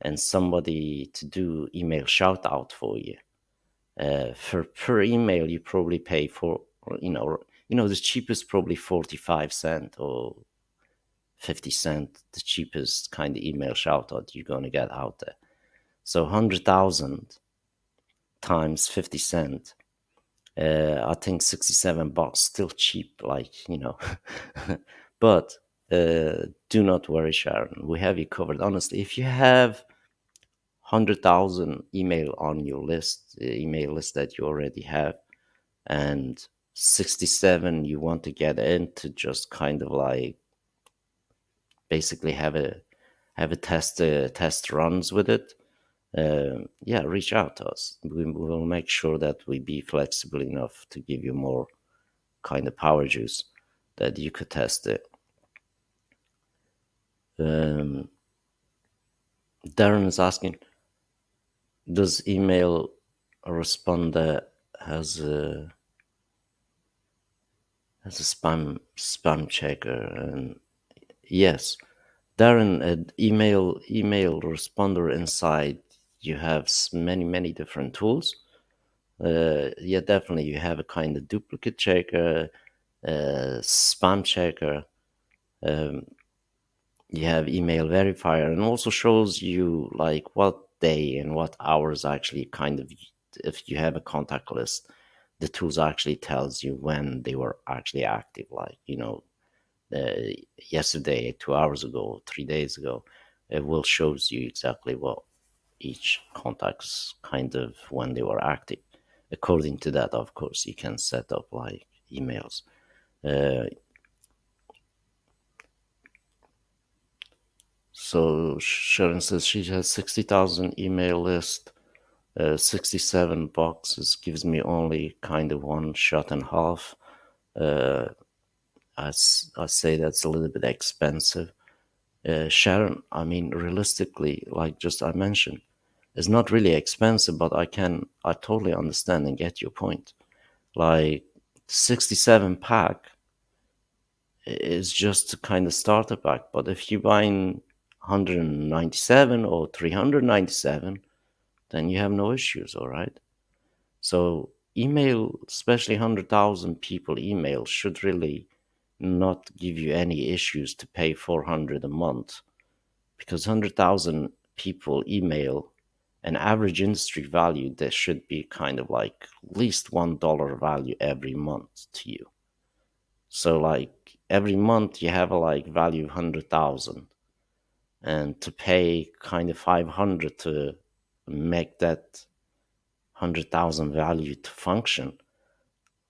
and somebody to do email shout out for you, uh, for per email you probably pay for you know you know the cheapest probably 45 cent or 50 cent the cheapest kind of email shout out you're going to get out there. So 100000 times 50 cent uh, i think 67 bucks still cheap like you know. But uh, do not worry sharon we have you covered. Honestly if you have 100,000 email on your list, email list that you already have, and 67 you want to get into just kind of like basically have a have a test uh, test runs with it, uh, yeah, reach out to us. We will make sure that we be flexible enough to give you more kind of power juice that you could test it. Um, Darren is asking, does email responder has a has a spam spam checker? And yes, Darren, an email email responder inside you have many many different tools. Uh, yeah, definitely you have a kind of duplicate checker, uh, spam checker. Um, you have email verifier, and also shows you like what day and what hours actually kind of if you have a contact list the tools actually tells you when they were actually active like you know uh, yesterday two hours ago three days ago it will shows you exactly what each contacts kind of when they were active. According to that of course you can set up like emails. Uh, so sharon says she has 60000 email list. Uh, 67 boxes gives me only kind of one shot and half. Uh, I, I say that's a little bit expensive. Uh, Sharon, I mean, realistically, like just I mentioned, it's not really expensive, but I can, I totally understand and get your point. Like 67 pack is just kind of starter pack, but if you buy 197 or 397, then you have no issues, all right? So email, especially 100,000 people email should really not give you any issues to pay 400 a month because 100,000 people email an average industry value that should be kind of like least one dollar value every month to you. So like every month you have a like value of 100,000 and to pay kind of 500 to make that 100,000 value to function,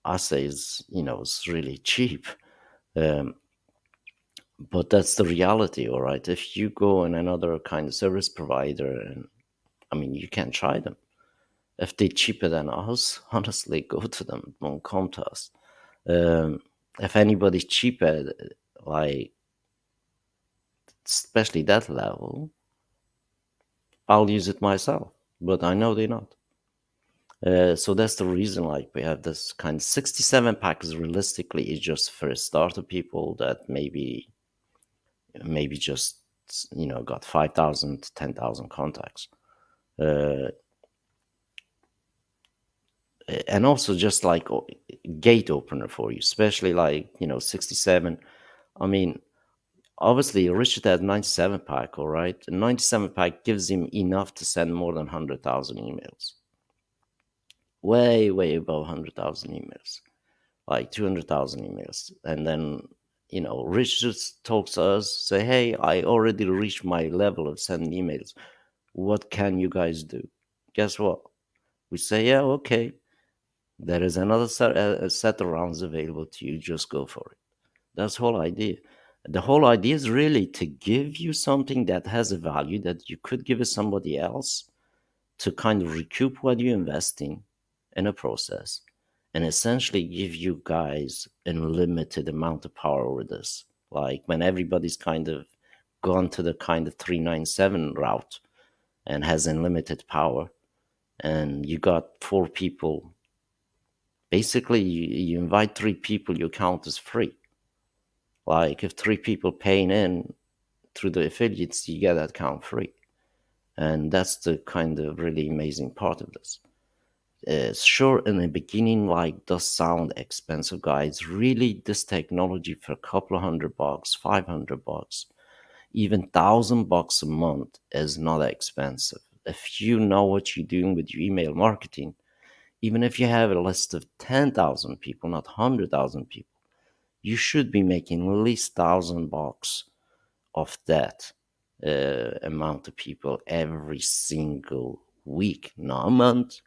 I say is, you know, it's really cheap. Um, but that's the reality, all right? If you go in another kind of service provider, and I mean, you can try them. If they're cheaper than us, honestly, go to them. Don't come to us. Um, if anybody's cheaper, like, especially that level, I'll use it myself, but I know they're not. Uh, so that's the reason like we have this kind of 67 packs realistically is just for a starter people that maybe maybe just you know got 5000 10000 contacts uh, and also just like gate opener for you especially like you know 67 i mean obviously Richard had 97 pack, all right? The 97 pack gives him enough to send more than 100,000 emails. Way, way above 100,000 emails, like 200,000 emails. And then, you know, Richard talks to us, say, hey, I already reached my level of sending emails. What can you guys do? Guess what? We say, yeah, okay. There is another set, uh, set of rounds available to you. Just go for it. That's the whole idea the whole idea is really to give you something that has a value that you could give to somebody else to kind of recoup what you're investing in a process and essentially give you guys an unlimited amount of power over this like when everybody's kind of gone to the kind of 397 route and has unlimited power and you got four people basically you, you invite three people your account is free like if three people paying in through the affiliates, you get that account free. And that's the kind of really amazing part of this. Uh, sure, in the beginning, like does sound expensive, guys. Really, this technology for a couple of hundred bucks, five hundred bucks, even thousand bucks a month is not expensive. If you know what you're doing with your email marketing, even if you have a list of ten thousand people, not hundred thousand people, you should be making at least thousand bucks of that uh, amount of people every single week, not a month.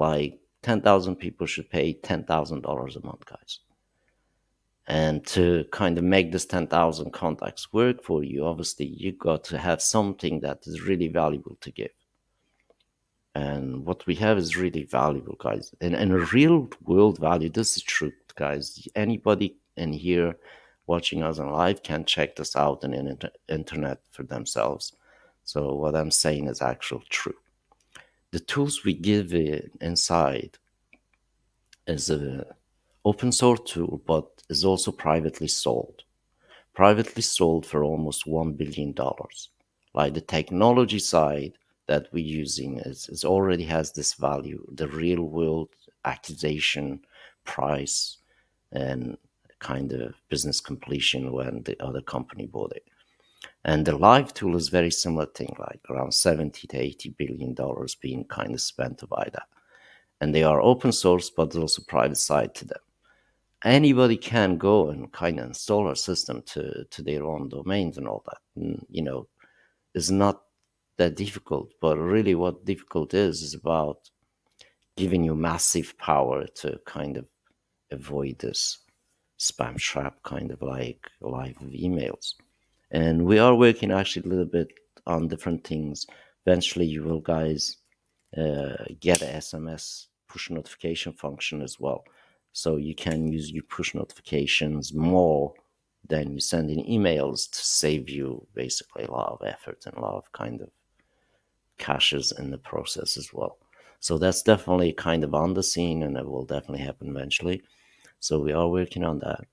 Like 10,000 people should pay $10,000 a month, guys. And to kind of make this 10,000 contacts work for you, obviously, you got to have something that is really valuable to give. And what we have is really valuable, guys. And, and a real world value, this is true, guys. Anybody in here watching us on live can check this out on the internet for themselves. So what I'm saying is actual true. The tools we give inside is a open source tool, but is also privately sold. Privately sold for almost $1 billion. Like the technology side that we're using is, is already has this value, the real world accusation price and kind of business completion when the other company bought it. And the live tool is very similar thing, like around 70 to 80 billion dollars being kind of spent to buy that. And they are open source, but there's also private side to them. Anybody can go and kind of install our system to, to their own domains and all that. And, you know, it's not that difficult, but really what difficult is, is about giving you massive power to kind of avoid this spam trap kind of like live emails and we are working actually a little bit on different things. Eventually you will guys uh, get a sms push notification function as well. So you can use your push notifications more than you send in emails to save you basically a lot of effort and a lot of kind of caches in the process as well. So that's definitely kind of on the scene and it will definitely happen eventually. So we are working on that.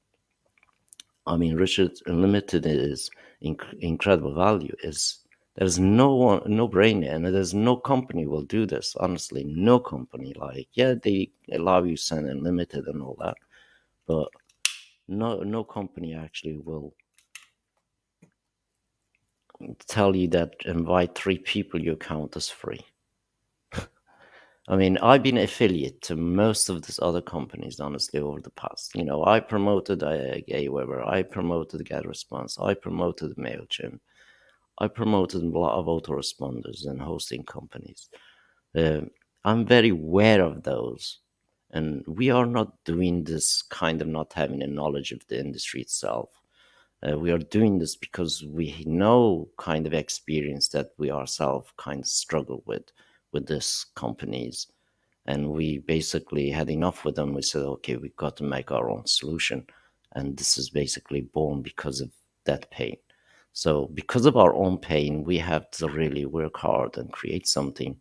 I mean, Richard Unlimited is inc- incredible value. Is there's no one, no brain, and there's no company will do this. Honestly, no company. Like, yeah, they allow you send unlimited and all that, but no, no company actually will tell you that invite three people, your account is free. I mean, I've been affiliate to most of these other companies, honestly, over the past. You know, I promoted uh, Aweber, I promoted GetResponse, I promoted MailChimp, I promoted a lot of autoresponders and hosting companies. Uh, I'm very aware of those. And we are not doing this kind of not having a knowledge of the industry itself. Uh, we are doing this because we know kind of experience that we ourselves kind of struggle with with these companies. And we basically had enough with them. We said okay we've got to make our own solution. And this is basically born because of that pain. So because of our own pain we have to really work hard and create something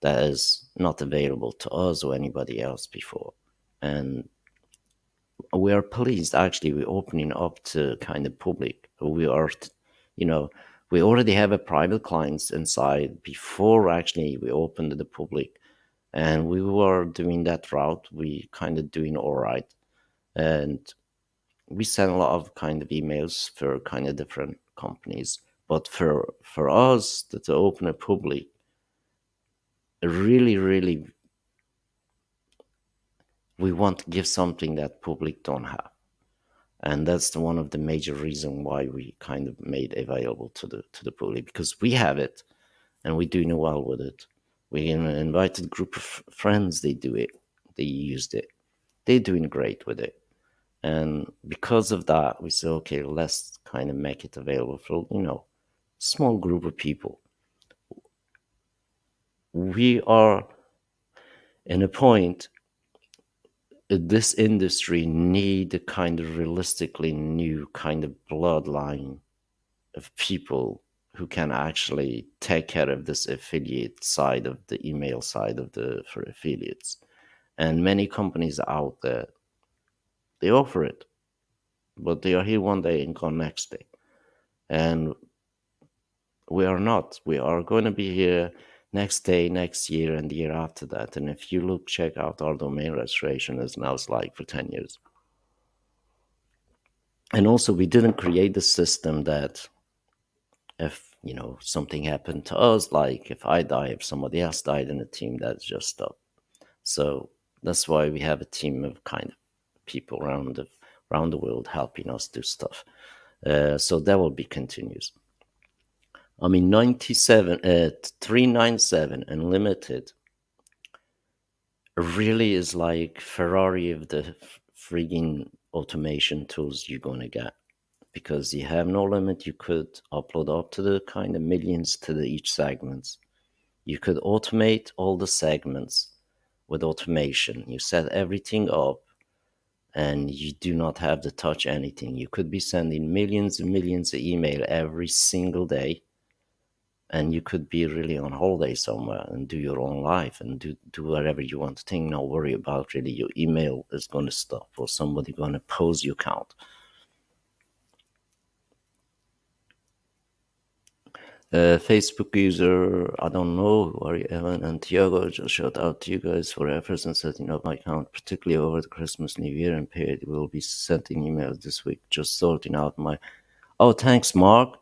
that is not available to us or anybody else before. And we are pleased. Actually we're opening up to kind of public. We are you know we already have a private clients inside before actually we opened the public and we were doing that route. We kind of doing all right. And we send a lot of kind of emails for kind of different companies. But for for us to, to open a public really really we want to give something that public don't have and that's the, one of the major reason why we kind of made available to the to the public because we have it and we're doing well with it. We invited a group of friends they do it they used it they're doing great with it. And because of that we said okay let's kind of make it available for you know small group of people. We are in a point this industry need a kind of realistically new kind of bloodline of people who can actually take care of this affiliate side of the email side of the for affiliates. And many companies out there they offer it but they are here one day and gone next day. And we are not. We are going to be here next day, next year, and the year after that. And if you look, check out our domain registration as now it's like for 10 years. And also, we didn't create the system that if, you know, something happened to us, like if I die, if somebody else died in the team, that's just stop. So that's why we have a team of kind of people around the, around the world helping us do stuff. Uh, so that will be continuous. I mean, 97, uh, 397 Unlimited really is like Ferrari of the frigging automation tools you're going to get because you have no limit. You could upload up to the kind of millions to the each segments. You could automate all the segments with automation. You set everything up and you do not have to touch anything. You could be sending millions and millions of email every single day and you could be really on holiday somewhere and do your own life and do, do whatever you want to think. Not worry about really your email is going to stop or somebody going to pose your account. Uh, facebook user i don't know you evan and tiago just shout out to you guys for efforts in setting up my account particularly over the christmas new year and period. We'll be sending emails this week just sorting out my oh thanks mark.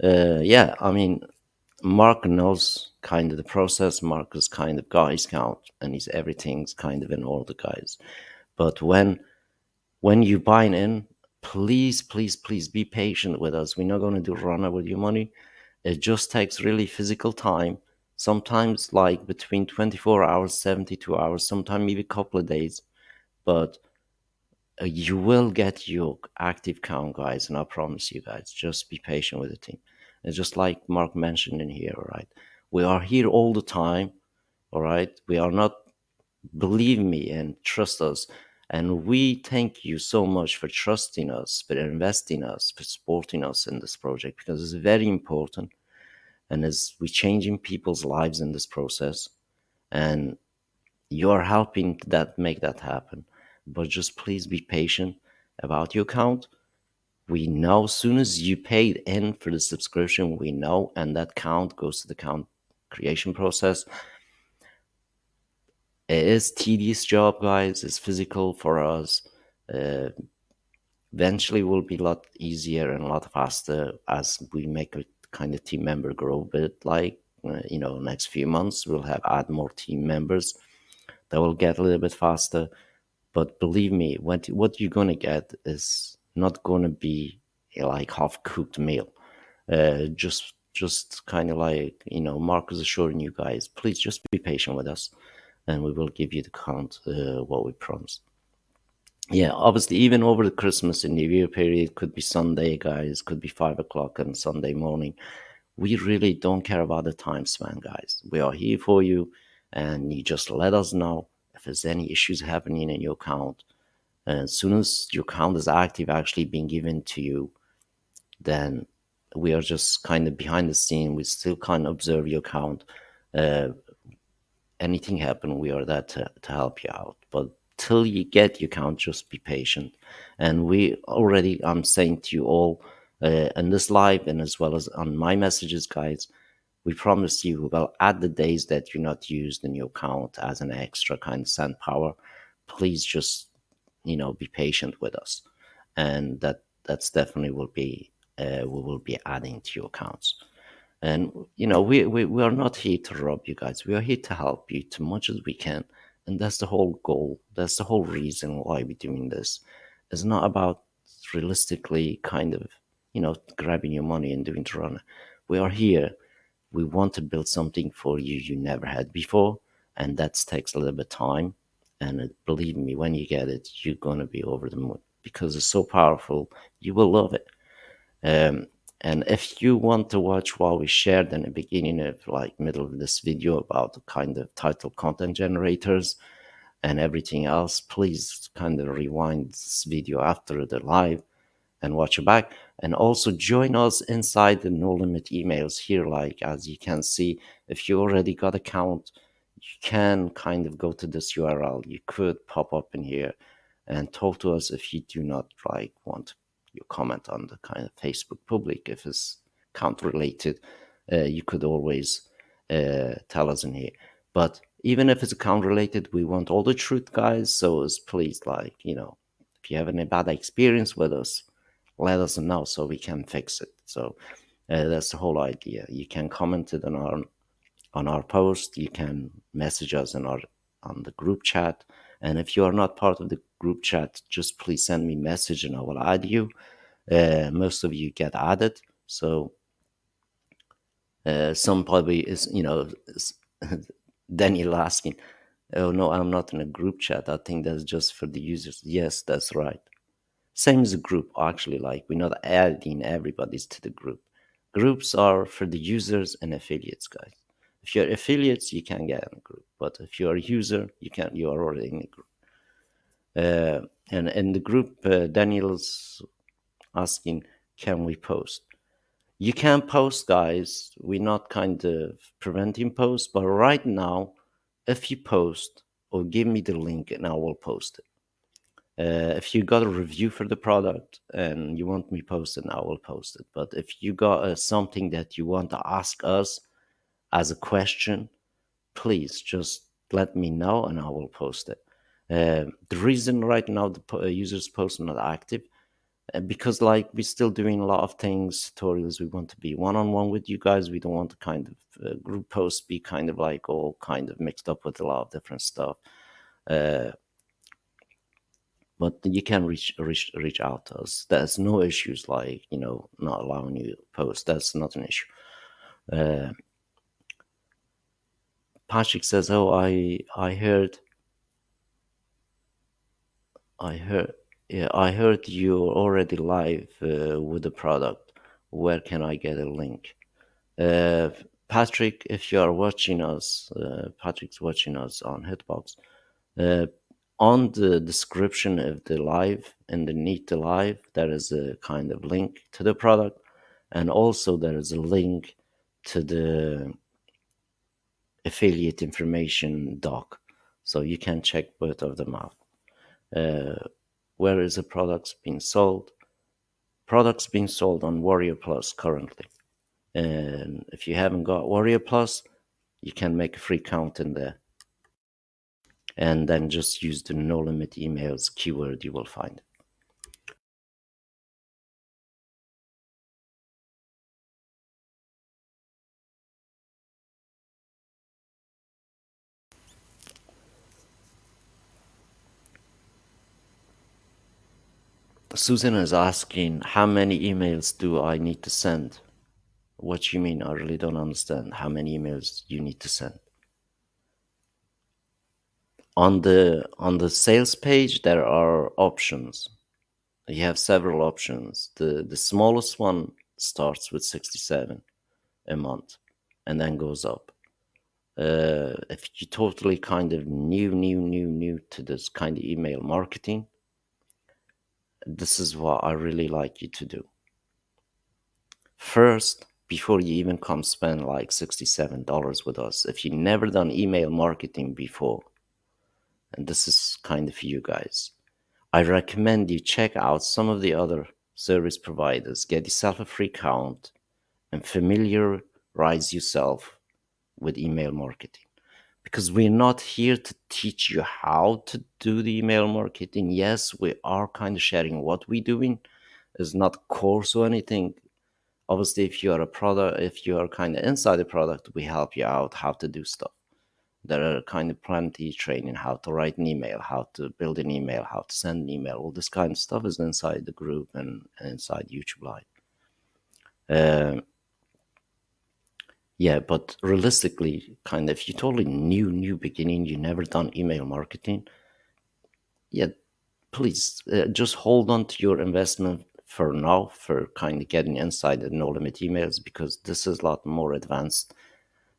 Uh, yeah i mean Mark knows kind of the process. Mark is kind of Guy Scout and he's everything's kind of in order, guys. But when when you buy in, please, please, please be patient with us. We're not going to do runner with your money. It just takes really physical time. Sometimes like between 24 hours, 72 hours, sometimes maybe a couple of days. But uh, you will get your active count, guys, and I promise you guys, just be patient with the team. It's just like Mark mentioned in here, right? We are here all the time, all right? We are not, believe me and trust us. And we thank you so much for trusting us, for investing us, for supporting us in this project because it's very important. And as we're changing people's lives in this process, and you're helping that make that happen. But just please be patient about your account we know as soon as you paid in for the subscription, we know, and that count goes to the count creation process. It is tedious job, guys. It's physical for us. Uh, eventually, will be a lot easier and a lot faster as we make a kind of team member grow. But like uh, you know, next few months, we'll have add more team members that will get a little bit faster. But believe me, what what you're gonna get is not to be like half cooked meal. Uh, just just kind of like you know, Mark is assuring you guys, please just be patient with us, and we will give you the count uh, what we promised. Yeah, obviously, even over the Christmas and New Year period, could be Sunday, guys, could be five o'clock on Sunday morning. We really don't care about the time span, guys. We are here for you, and you just let us know if there's any issues happening in your account as soon as your account is active, actually being given to you, then we are just kind of behind the scene. We still can't observe your account. Uh, anything happen, we are there to, to help you out. But till you get your account, just be patient. And we already, I'm saying to you all uh, in this live and as well as on my messages, guys, we promise you we will add the days that you're not used in your account as an extra kind of send power. Please just you know be patient with us. And that that's definitely will be uh, we will be adding to your accounts. And you know we, we we are not here to rob you guys. We are here to help you as much as we can. And that's the whole goal. That's the whole reason why we're doing this. It's not about realistically kind of you know grabbing your money and doing to run we are here. We want to build something for you you never had before. And that takes a little bit of time and believe me, when you get it, you're going to be over the moon because it's so powerful. You will love it. Um, and if you want to watch what we shared in the beginning of like middle of this video about the kind of title content generators and everything else, please kind of rewind this video after the live and watch it back. And also join us inside the no limit emails here. Like as you can see, if you already got account, you can kind of go to this URL. You could pop up in here and talk to us if you do not like want your comment on the kind of Facebook public. If it's count related, uh, you could always uh, tell us in here. But even if it's account related, we want all the truth, guys. So please, like, you know, if you have any bad experience with us, let us know so we can fix it. So uh, that's the whole idea. You can comment it on our on our post. You can message us in our on the group chat. And if you are not part of the group chat, just please send me message and I will add you. Uh, most of you get added, so uh, some probably is you know Daniel asking, "Oh no, I'm not in a group chat. I think that's just for the users." Yes, that's right. Same as a group, actually. Like we're not adding everybody to the group. Groups are for the users and affiliates, guys. If you're affiliates, you can get in a group, but if you're a user, you can. You are already in a group. Uh, and in the group, uh, Daniel's asking, "Can we post?" You can post, guys. We're not kind of preventing posts, but right now, if you post or give me the link, and I will post it. Uh, if you got a review for the product and you want me posted, I will post it. But if you got uh, something that you want to ask us as a question, please just let me know and I will post it. Uh, the reason right now the po- uh, users post not active uh, because like we're still doing a lot of things tutorials we want to be one-on-one with you guys we don't want to kind of uh, group posts be kind of like all kind of mixed up with a lot of different stuff uh, but you can reach reach reach out to us. There's no issues like you know not allowing you post. That's not an issue patrick says oh i i heard i heard yeah i heard you're already live uh, with the product. Where can i get a link? Uh, patrick if you are watching us uh, patrick's watching us on hitbox uh, on the description of the live underneath the live there is a kind of link to the product and also there is a link to the affiliate information doc so you can check both of them out. Uh, where is the products being sold? Products being sold on warrior plus currently. And if you haven't got warrior plus you can make a free count in there. And then just use the no limit emails keyword you will find Susan is asking, how many emails do I need to send? What you mean? I really don't understand how many emails you need to send. On the on the sales page, there are options. You have several options. The the smallest one starts with 67 a month and then goes up. Uh, if you totally kind of new, new, new, new to this kind of email marketing, this is what I really like you to do. First, before you even come spend like $67 with us, if you've never done email marketing before, and this is kind of you guys, I recommend you check out some of the other service providers, get yourself a free account, and familiarize yourself with email marketing because we're not here to teach you how to do the email marketing. Yes, we are kind of sharing what we're doing. It's not course or anything. Obviously, if you are a product, if you are kind of inside the product, we help you out how to do stuff. There are kind of plenty training how to write an email, how to build an email, how to send an email. All this kind of stuff is inside the group and, inside YouTube Live. Uh, yeah, but realistically, kind of, you totally new, new beginning, you never done email marketing. Yeah, please uh, just hold on to your investment for now for kind of getting inside the no limit emails because this is a lot more advanced.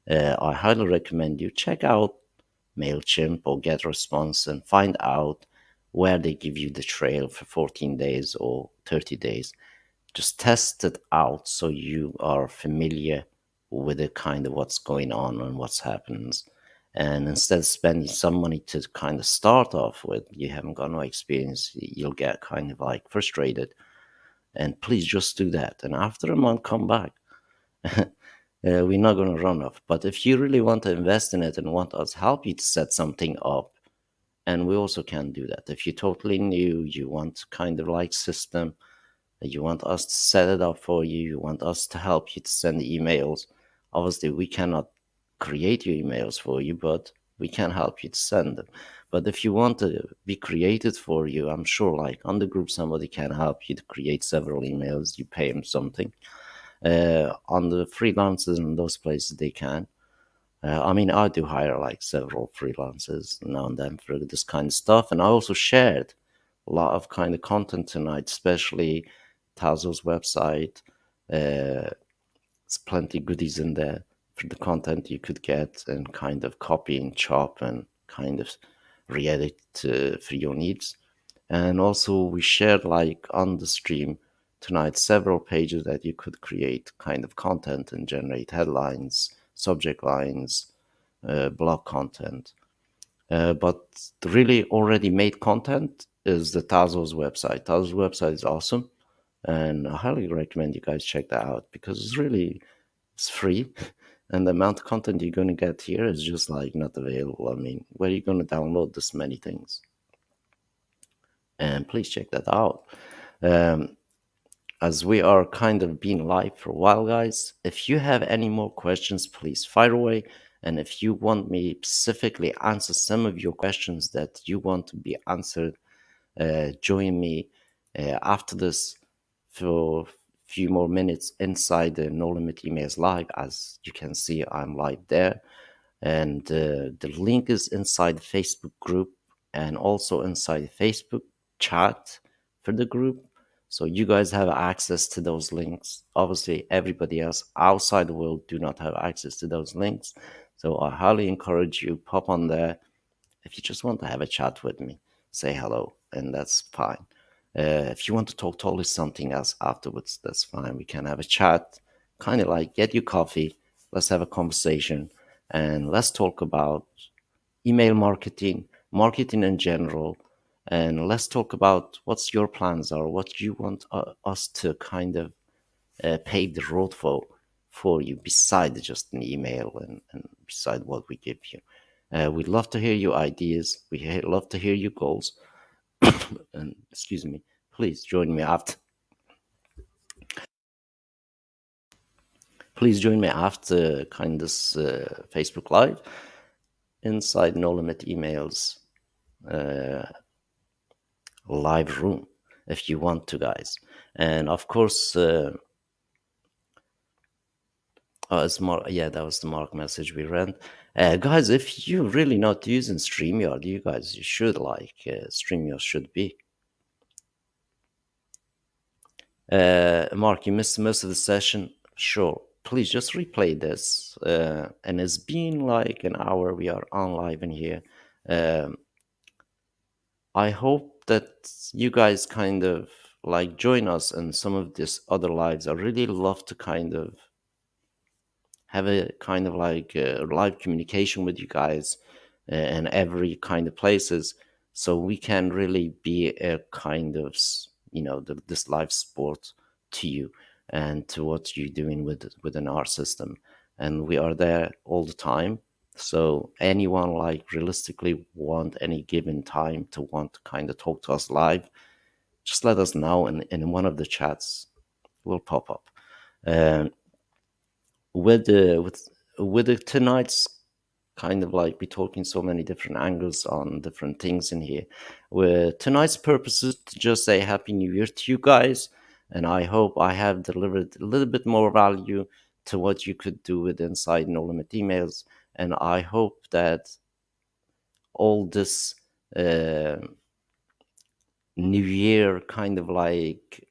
Uh, I highly recommend you check out MailChimp or GetResponse and find out where they give you the trail for 14 days or 30 days. Just test it out so you are familiar with the kind of what's going on and what's happens. And instead of spending some money to kind of start off with, you haven't got no experience, you'll get kind of like frustrated. And please just do that. And after a month, come back. uh, we're not going to run off. But if you really want to invest in it and want us help you to set something up, and we also can do that. If you're totally new, you want kind of like system, you want us to set it up for you, you want us to help you to send emails, obviously we cannot create your emails for you but we can help you to send them. But if you want to be created for you i'm sure like on the group somebody can help you to create several emails. You pay them something. Uh, on the freelancers in those places they can. Uh, i mean i do hire like several freelancers now and then for this kind of stuff. And i also shared a lot of kind of content tonight, especially Tazo's website. Uh, there's plenty goodies in there for the content you could get and kind of copy and chop and kind of re-edit uh, for your needs. And also we shared like on the stream tonight several pages that you could create kind of content and generate headlines, subject lines, uh, blog content. Uh, but really already made content is the Tazo's website. Tazo's website is awesome, and I highly recommend you guys check that out because it's really it's free, and the amount of content you're going to get here is just like not available. I mean, where are you going to download this many things? And please check that out. Um, as we are kind of being live for a while, guys, if you have any more questions, please fire away. And if you want me specifically answer some of your questions that you want to be answered, uh, join me uh, after this for a few more minutes inside the No Limit Emails Live. As you can see, I'm live there. And uh, the link is inside the Facebook group and also inside the Facebook chat for the group so you guys have access to those links. Obviously, everybody else outside the world do not have access to those links. So I highly encourage you pop on there if you just want to have a chat with me, say hello, and that's fine. Uh, if you want to talk totally something else afterwards, that's fine. We can have a chat, kind of like get your coffee, let's have a conversation, and let's talk about email marketing, marketing in general, and let's talk about what's your plans are, what you want uh, us to kind of uh, pave the road for for you, beside just an email and, and beside what we give you. Uh, we'd love to hear your ideas. We love to hear your goals. and excuse me, please join me after. Please join me after kind uh, Facebook Live inside No Limit Emails. Uh, live room if you want to, guys. And of course, uh, oh, it's Mark. Yeah, that was the Mark message we read. Uh, guys, if you're really not using StreamYard, you guys, you should like uh, StreamYard should be. Uh, Mark, you missed most of the session. Sure. Please just replay this. Uh, and it's been like an hour. We are on live in here. Um, I hope that you guys kind of like join us in some of these other lives. I really love to kind of have a kind of like uh, live communication with you guys uh, in every kind of places. So we can really be a kind of you know the, this live sport to you and to what you're doing with within our system. And we are there all the time. So anyone like realistically want any given time to want to kind of talk to us live, just let us know and in one of the chats will pop up. Um, with the with with the tonight's kind of like be talking so many different angles on different things in here. Where tonight's purpose is to just say Happy New Year to you guys, and I hope I have delivered a little bit more value to what you could do with Inside No Limit emails and I hope that all this uh, New Year kind of like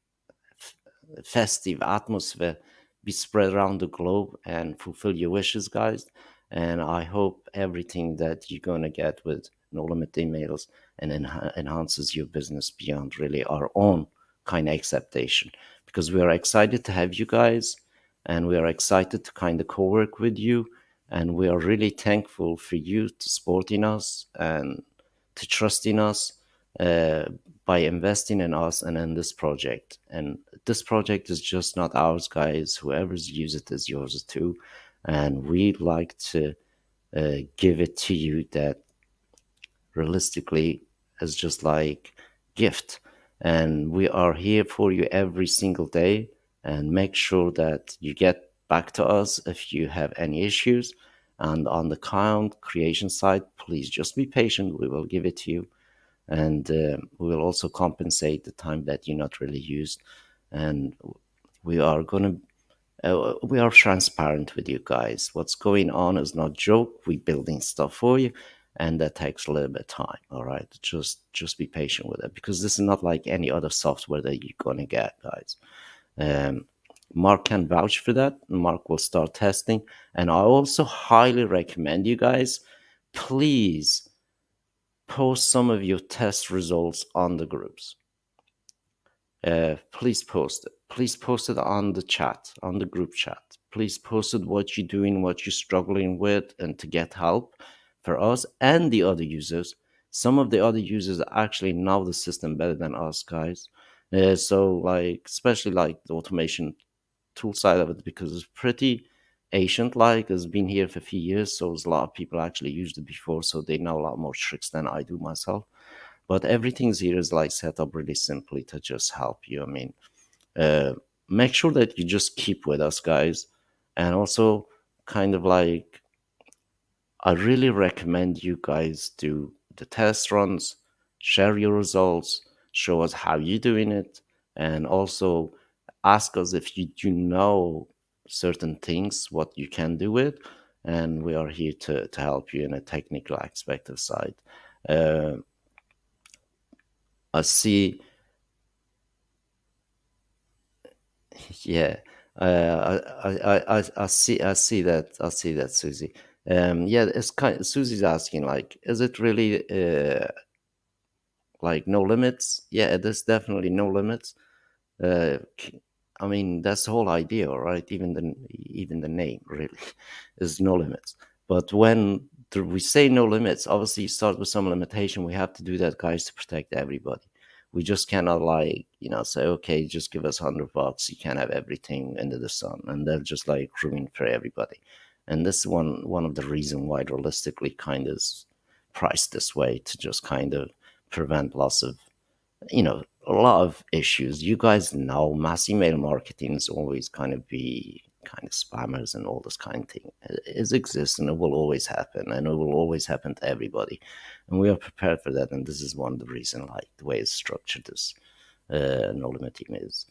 festive atmosphere be spread around the globe and fulfill your wishes, guys. And I hope everything that you're gonna get with No Limit emails and en- enhances your business beyond really our own kind of acceptation. Because we are excited to have you guys, and we are excited to kind of co-work with you and we are really thankful for you to supporting us and to trusting us uh, by investing in us and in this project. And this project is just not ours, guys. Whoever's use it is yours too. And we'd like to uh, give it to you that realistically is just like gift. And we are here for you every single day and make sure that you get back to us if you have any issues. And on the count creation side, please just be patient. We will give it to you. And uh, we will also compensate the time that you not really used. And we are going to uh, we are transparent with you guys. What's going on is not joke. We're building stuff for you, and that takes a little bit of time all right just just be patient with it because this is not like any other software that you're gonna get guys um, mark can vouch for that mark will start testing and i also highly recommend you guys please post some of your test results on the groups uh, please post it please post it on the chat on the group chat please post it what you're doing what you're struggling with and to get help for us and the other users. Some of the other users actually know the system better than us guys. Uh, so like, especially like the automation tool side of it, because it's pretty ancient like it's been here for a few years so a lot of people actually used it before so they know a lot more tricks than i do myself. But everything's here is like set up really simply to just help you. I mean uh, make sure that you just keep with us guys. And also kind of like I really recommend you guys do the test runs, share your results, show us how you're doing it, and also ask us if you do know certain things, what you can do with, and we are here to, to help you in a technical aspect of side. Uh, I see, yeah, uh, I, I, I, I see, I see that, I see that, Susie. Um, yeah, it's kind. Susie's asking, like, is it really uh, like no limits? Yeah, is definitely no limits. Uh, I mean, that's the whole idea, right? Even the even the name really is no limits. But when we say no limits, obviously, you start with some limitation. We have to do that, guys, to protect everybody. We just cannot like you know say, okay, just give us hundred bucks. You can't have everything under the sun, and they'll just like ruin for everybody and this is one one of the reason why realistically kind of priced this way to just kind of prevent loss of you know a lot of issues you guys know mass email marketing is always kind of be kind of spammers and all this kind of thing it exists and it will always happen and it will always happen to everybody and we are prepared for that and this is one of the reason like the way it's structured this uh, no limit team is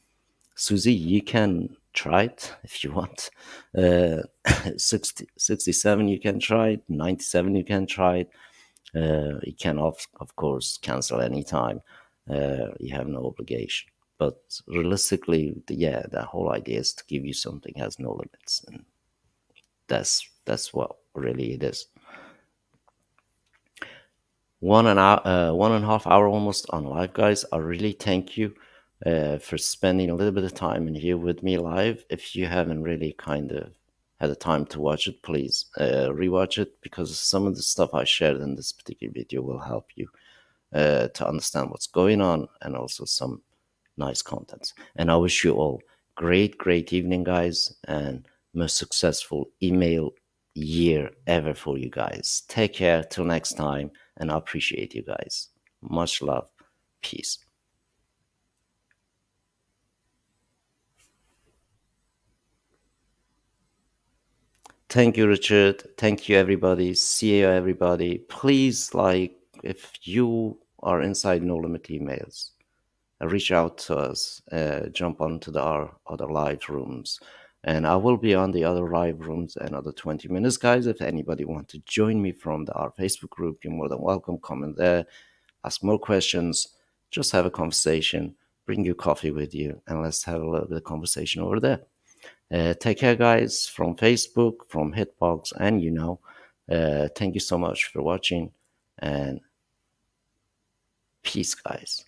susie you can try it if you want. Uh, 60, 67 you can try it, 97 you can try it. Uh, you can, of, of course, cancel anytime. Uh, you have no obligation. But realistically, yeah, the whole idea is to give you something has no limits. And that's that's what really it is. One and, hour, uh, one and a half hour almost on live, guys. I really thank you uh, for spending a little bit of time in here with me live. If you haven't really kind of had the time to watch it, please uh, rewatch it because some of the stuff I shared in this particular video will help you uh, to understand what's going on and also some nice contents. And I wish you all great, great evening, guys, and most successful email year ever for you guys. Take care till next time, and I appreciate you guys. Much love. Peace. Thank you, Richard. Thank you, everybody. See you, everybody. Please, like, if you are inside No Limit emails, uh, reach out to us. Uh, jump onto the our other live rooms, and I will be on the other live rooms another 20 minutes, guys. If anybody want to join me from the our Facebook group, you're more than welcome. Comment there, ask more questions, just have a conversation. Bring your coffee with you, and let's have a little bit of conversation over there. Uh, take care, guys, from Facebook, from Hitbox, and you know. Uh, thank you so much for watching, and peace, guys.